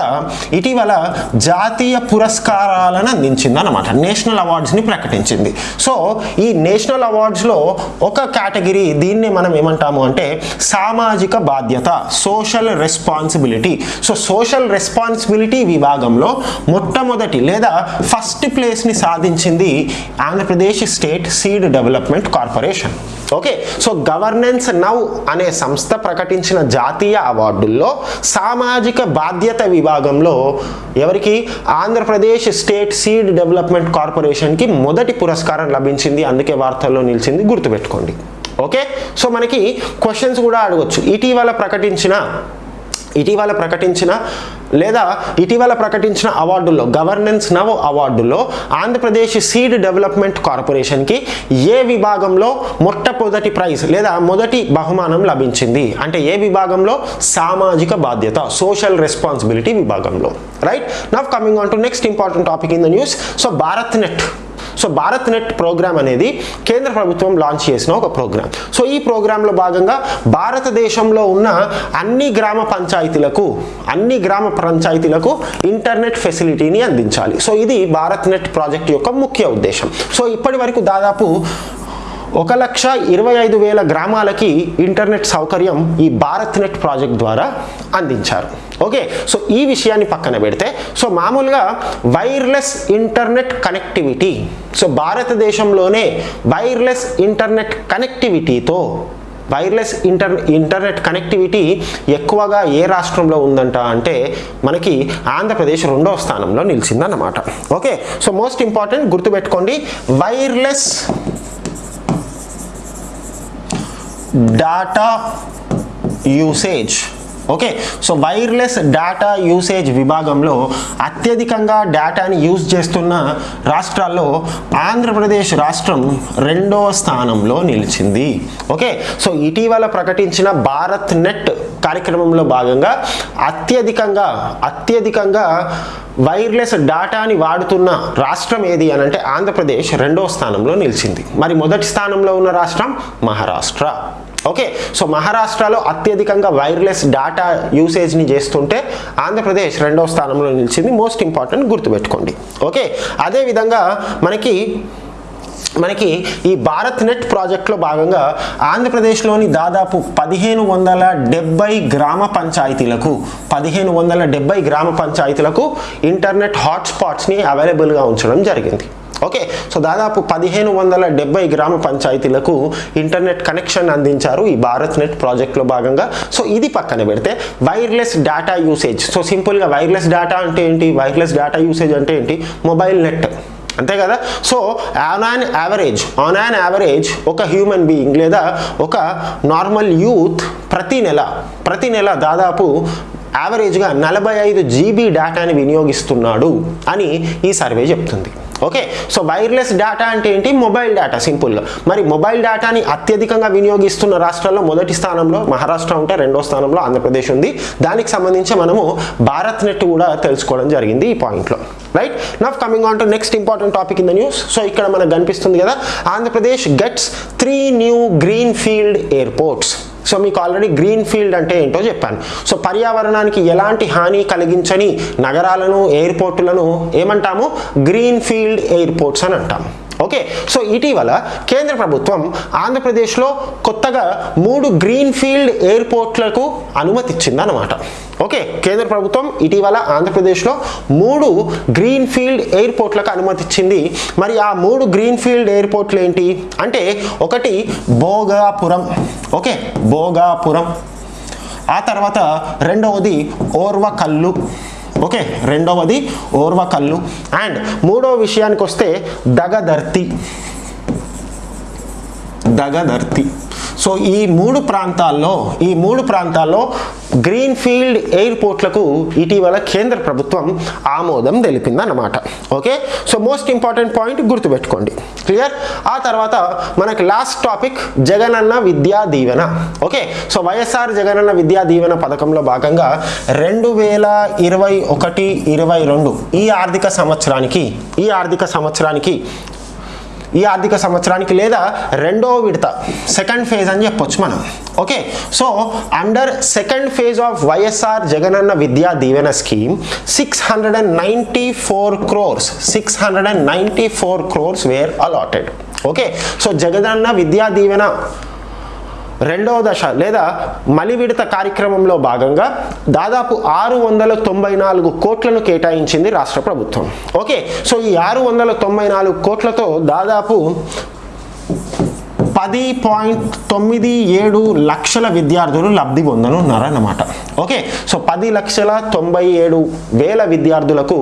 ఇటీవల జాతీయ పురస్కారాలను అందించింది అనమాట నేషనల్ అవార్డ్స్ని ప్రకటించింది. సో ఈ నేషనల్ అవార్డ్స్లో ఒక కేటగిరీ దీన్ని మనం ఏమంటాము అంటే సామాజిక బాధ్యత social responsibility. So social responsibility విభాగంలో మొట్టమొదటి లేదా ఫస్ట్ ప్లేస్ని సాధించింది Andhra Pradesh state seed development corporation. Okay so governance now అనే సంస్థ ప్రకటించిన జాతీయ అవార్డుల్లో సామాజిక బాధ్యత విభాగంలో ఎవరికి? ఆంధ్రప్రదేశ్ స్టేట్ సీడ్ డెవలప్మెంట్ కార్పొరేషన్కి మొదటి పురస్కారం లభించింది. అందుకే వార్తల్లో నిలిచింది. గుర్తుపెట్టుకోండి. ఓకే సో మనకి క్వశ్చన్స్ కూడా అడగచ్చు. ఇటీవల ప్రకటించిన ఇటీవల ప్రకటించిన లేదా ఇటీవల ప్రకటించిన అవార్డుల్లో గవర్నెన్స్ నవ్ అవార్డులో ఆంధ్రప్రదేశ్ సీడ్ డెవలప్మెంట్ కార్పొరేషన్కి ఏ విభాగంలో మొట్టమొదటి ప్రైజ్ లేదా మొదటి బహుమానం లభించింది? అంటే ఏ విభాగంలో? సామాజిక బాధ్యత సోషల్ రెస్పాన్సిబిలిటీ విభాగంలో. Right? Now coming on to next important topic in the news. So Bharat net. So Bharat net programme అనేది కేంద్ర ప్రభుత్వం లాంచ్ చేసిన ఒక ప్రోగ్రామ్. సో ఈ ప్రోగ్రాంలో భాగంగా భారతదేశంలో ఉన్న అన్ని గ్రామ పంచాయతీలకు అన్ని గ్రామ పంచాయతీలకు ఇంటర్నెట్ ఫెసిలిటీని అందించాలి. సో ఇది భారత్ నెట్ ప్రాజెక్ట్ యొక్క ముఖ్య ఉద్దేశం. సో ఇప్పటి వరకు దాదాపు ఒక లక్ష ఇరవై ఐదు వేల గ్రామాలకి ఇంటర్నెట్ సౌకర్యం ఈ భారత్ నెట్ ప్రాజెక్ట్ ద్వారా అందించారు. ఓకే సో ఈ విషయాన్ని పక్కన పెడితే సో మామూలుగా వైర్లెస్ ఇంటర్నెట్ కనెక్టివిటీ సో భారతదేశంలోనే వైర్లెస్ ఇంటర్నెట్ కనెక్టివిటీతో వైర్లెస్ ఇంటర్ ఇంటర్నెట్ కనెక్టివిటీ ఎక్కువగా ఏ రాష్ట్రంలో ఉందంట అంటే మనకి ఆంధ్రప్రదేశ్ రెండవ స్థానంలో నిలిచిందన్నమాట. ఓకే సో మోస్ట్ ఇంపార్టెంట్ గుర్తుపెట్టుకోండి wireless data usage okay so wireless data usage విభాగంలో అత్యధికంగా డేటాని యూజ్ చేస్తున్న రాష్ట్రాల్లో ఆంధ్రప్రదేశ్ రాష్ట్రం రెండవ స్థానంలో నిలిచింది. ఓకే సో ఇటీవల ప్రకటించిన భారత్ నెట్ కార్యక్రమంలో భాగంగా అత్యధికంగా అత్యధికంగా వైర్లెస్ డాటాని వాడుతున్న రాష్ట్రం ఏది అని అంటే ఆంధ్రప్రదేశ్ రెండవ స్థానంలో నిలిచింది. మరి మొదటి స్థానంలో ఉన్న రాష్ట్రం మహారాష్ట్ర. ఓకే సో మహారాష్ట్రలో అత్యధికంగా వైర్లెస్ డేటా యూసేజ్ని చేస్తుంటే ఆంధ్రప్రదేశ్ రెండవ స్థానంలో నిలిచింది. మోస్ట్ ఇంపార్టెంట్ గుర్తుపెట్టుకోండి. ఓకే అదేవిధంగా మనకి మనకి ఈ భారత్ నెట్ ప్రాజెక్ట్లో భాగంగా ఆంధ్రప్రదేశ్లోని దాదాపు పదిహేను వందల డెబ్బై గ్రామ పంచాయతీలకు పదిహేను వందల డెబ్బై గ్రామ పంచాయతీలకు ఇంటర్నెట్ హాట్స్పాట్స్ని అవైలబుల్గా ఉంచడం జరిగింది. ఓకే? సో దాదాపు పదిహేను వందల డెబ్బై గ్రామ పంచాయతీలకు ఇంటర్నెట్ కనెక్షన్ అందించారు ఈ భారత్ నెట్ ప్రాజెక్ట్లో భాగంగా. సో ఇది పక్కన పెడితే వైర్లెస్ డేటా యూసేజ్. సో సింపుల్గా వైర్లెస్ డేటా అంటే ఏంటి? వైర్లెస్ డేటా యూసేజ్ అంటే ఏంటి? Mobile net. అంతే కదా? So on on average on on average ఒక హ్యూమన్ బీయింగ్ లేదా ఒక నార్మల్ యూత్ ప్రతి నెల ప్రతి నెల దాదాపు యావరేజ్గా నలభై ఐదు జీబీ డేటాని వినియోగిస్తున్నాడు అని ఈ సర్వే చెప్తుంది. ఓకే సో వైర్లెస్ డేటా అంటే ఏంటి? మొబైల్ డేటా సింపుల్గా మరి మొబైల్ డేటాని అత్యధికంగా వినియోగిస్తున్న రాష్ట్రాల్లో మొదటి స్థానంలో మహారాష్ట్ర ఉంటే రెండో స్థానంలో ఆంధ్రప్రదేశ్ ఉంది. దానికి సంబంధించి మనము భారత్ నెట్ కూడా తెలుసుకోవడం జరిగింది ఈ పాయింట్లో right now coming on to next important topic in the news so ఇక్కడ మనకు కనిపిస్తుంది కదా Andhra Pradesh gets three new green field airports so మీకు ఆల్రెడీ గ్రీన్ ఫీల్డ్ అంటే ఏంటో చెప్పాను. సో పర్యావరణానికి ఎలాంటి హాని కలిగించని నగరాలను ఎయిర్పోర్టులను ఏమంటాము? గ్రీన్ ఫీల్డ్ ఎయిర్పోర్ట్స్ అని అంటాము. ఓకే సో ఇటీవల కేంద్ర ప్రభుత్వం ఆంధ్రప్రదేశ్లో కొత్తగా మూడు గ్రీన్ ఫీల్డ్ ఎయిర్పోర్ట్లకు అనుమతి ఇచ్చింది అనమాట ఓకే కేంద్ర ప్రభుత్వం ఇటీవల ఆంధ్రప్రదేశ్లో మూడు గ్రీన్ ఫీల్డ్ ఎయిర్పోర్ట్లకు అనుమతి ఇచ్చింది మరి ఆ మూడు గ్రీన్ ఫీల్డ్ ఎయిర్పోర్ట్లు ఏంటి అంటే ఒకటి భోగాపురం. ఓకే భోగాపురం. ఆ తర్వాత రెండవది ఓర్వకల్లు. ఓకే రెండవది ఓర్వకల్లు అండ్ మూడవ విషయానికి వస్తే దగదర్తి. దగదర్తి. సో ఈ మూడు ప్రాంతాల్లో ఈ మూడు ప్రాంతాల్లో గ్రీన్ ఫీల్డ్ ఎయిర్పోర్ట్లకు ఇటీవల కేంద్ర ప్రభుత్వం ఆమోదం తెలిపిందన్నమాట. Okay? So most important point గుర్తుపెట్టుకోండి. క్లియర్? ఆ తర్వాత మనకి last topic Jagananna Vidya Deevena. Okay? So YSR Jagananna Vidya Deevena పథకంలో భాగంగా రెండు వేల ఇరవై ఒకటి ఇరవై రెండు ఈ ఆర్థిక సంవత్సరానికి ఈ ఆర్థిక సంవత్సరానికి ఈ ఆర్థిక సంవత్సరానికి లేదా రెండో విడత సెకండ్ ఫేజ్ అని చెప్పొచ్చు మనం. Okay so under second phase of YSR Jagananna Vidya Deevena scheme six hundred and ninety four crores six hundred and ninety four crores were allotted okay so Jagananna Vidya Deevena రెండవ దశ లేదా మలి విడత కార్యక్రమంలో భాగంగా దాదాపు ఆరు వందల తొంభై నాలుగు కోట్లను కేటాయించింది రాష్ట్ర ప్రభుత్వం. ఓకే సో ఈ ఆరు వందల తొంభై నాలుగు కోట్లతో దాదాపు పది పాయింట్ తొమ్మిది ఏడు లక్షల విద్యార్థులు లబ్ధి పొందనున్నారన్నమాట ఓకే సో పది లక్షల తొంభై ఏడు వేల విద్యార్థులకు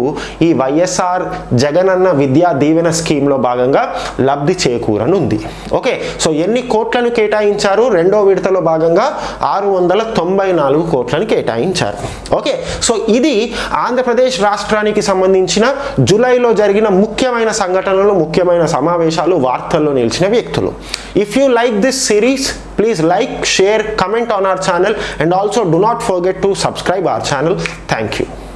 ఈ వైఎస్ఆర్ జగనన్న విద్యా దీవెన స్కీమ్లో భాగంగా లబ్ధి చేకూరనుంది. ఓకే సో ఎన్ని కోట్లను కేటాయించారు? రెండో విడతలో భాగంగా ఆరు వందల తొంభై నాలుగు కోట్లను కేటాయించారు. ఓకే సో ఇది ఆంధ్రప్రదేశ్ రాష్ట్రానికి సంబంధించిన జూలైలో జరిగిన ముఖ్యమైన సంఘటనలు ముఖ్యమైన సమావేశాలు వార్తల్లో నిలిచిన వ్యక్తులు. If you like this series, please like, share, comment on our channel and also do not forget to subscribe our channel. Thank you.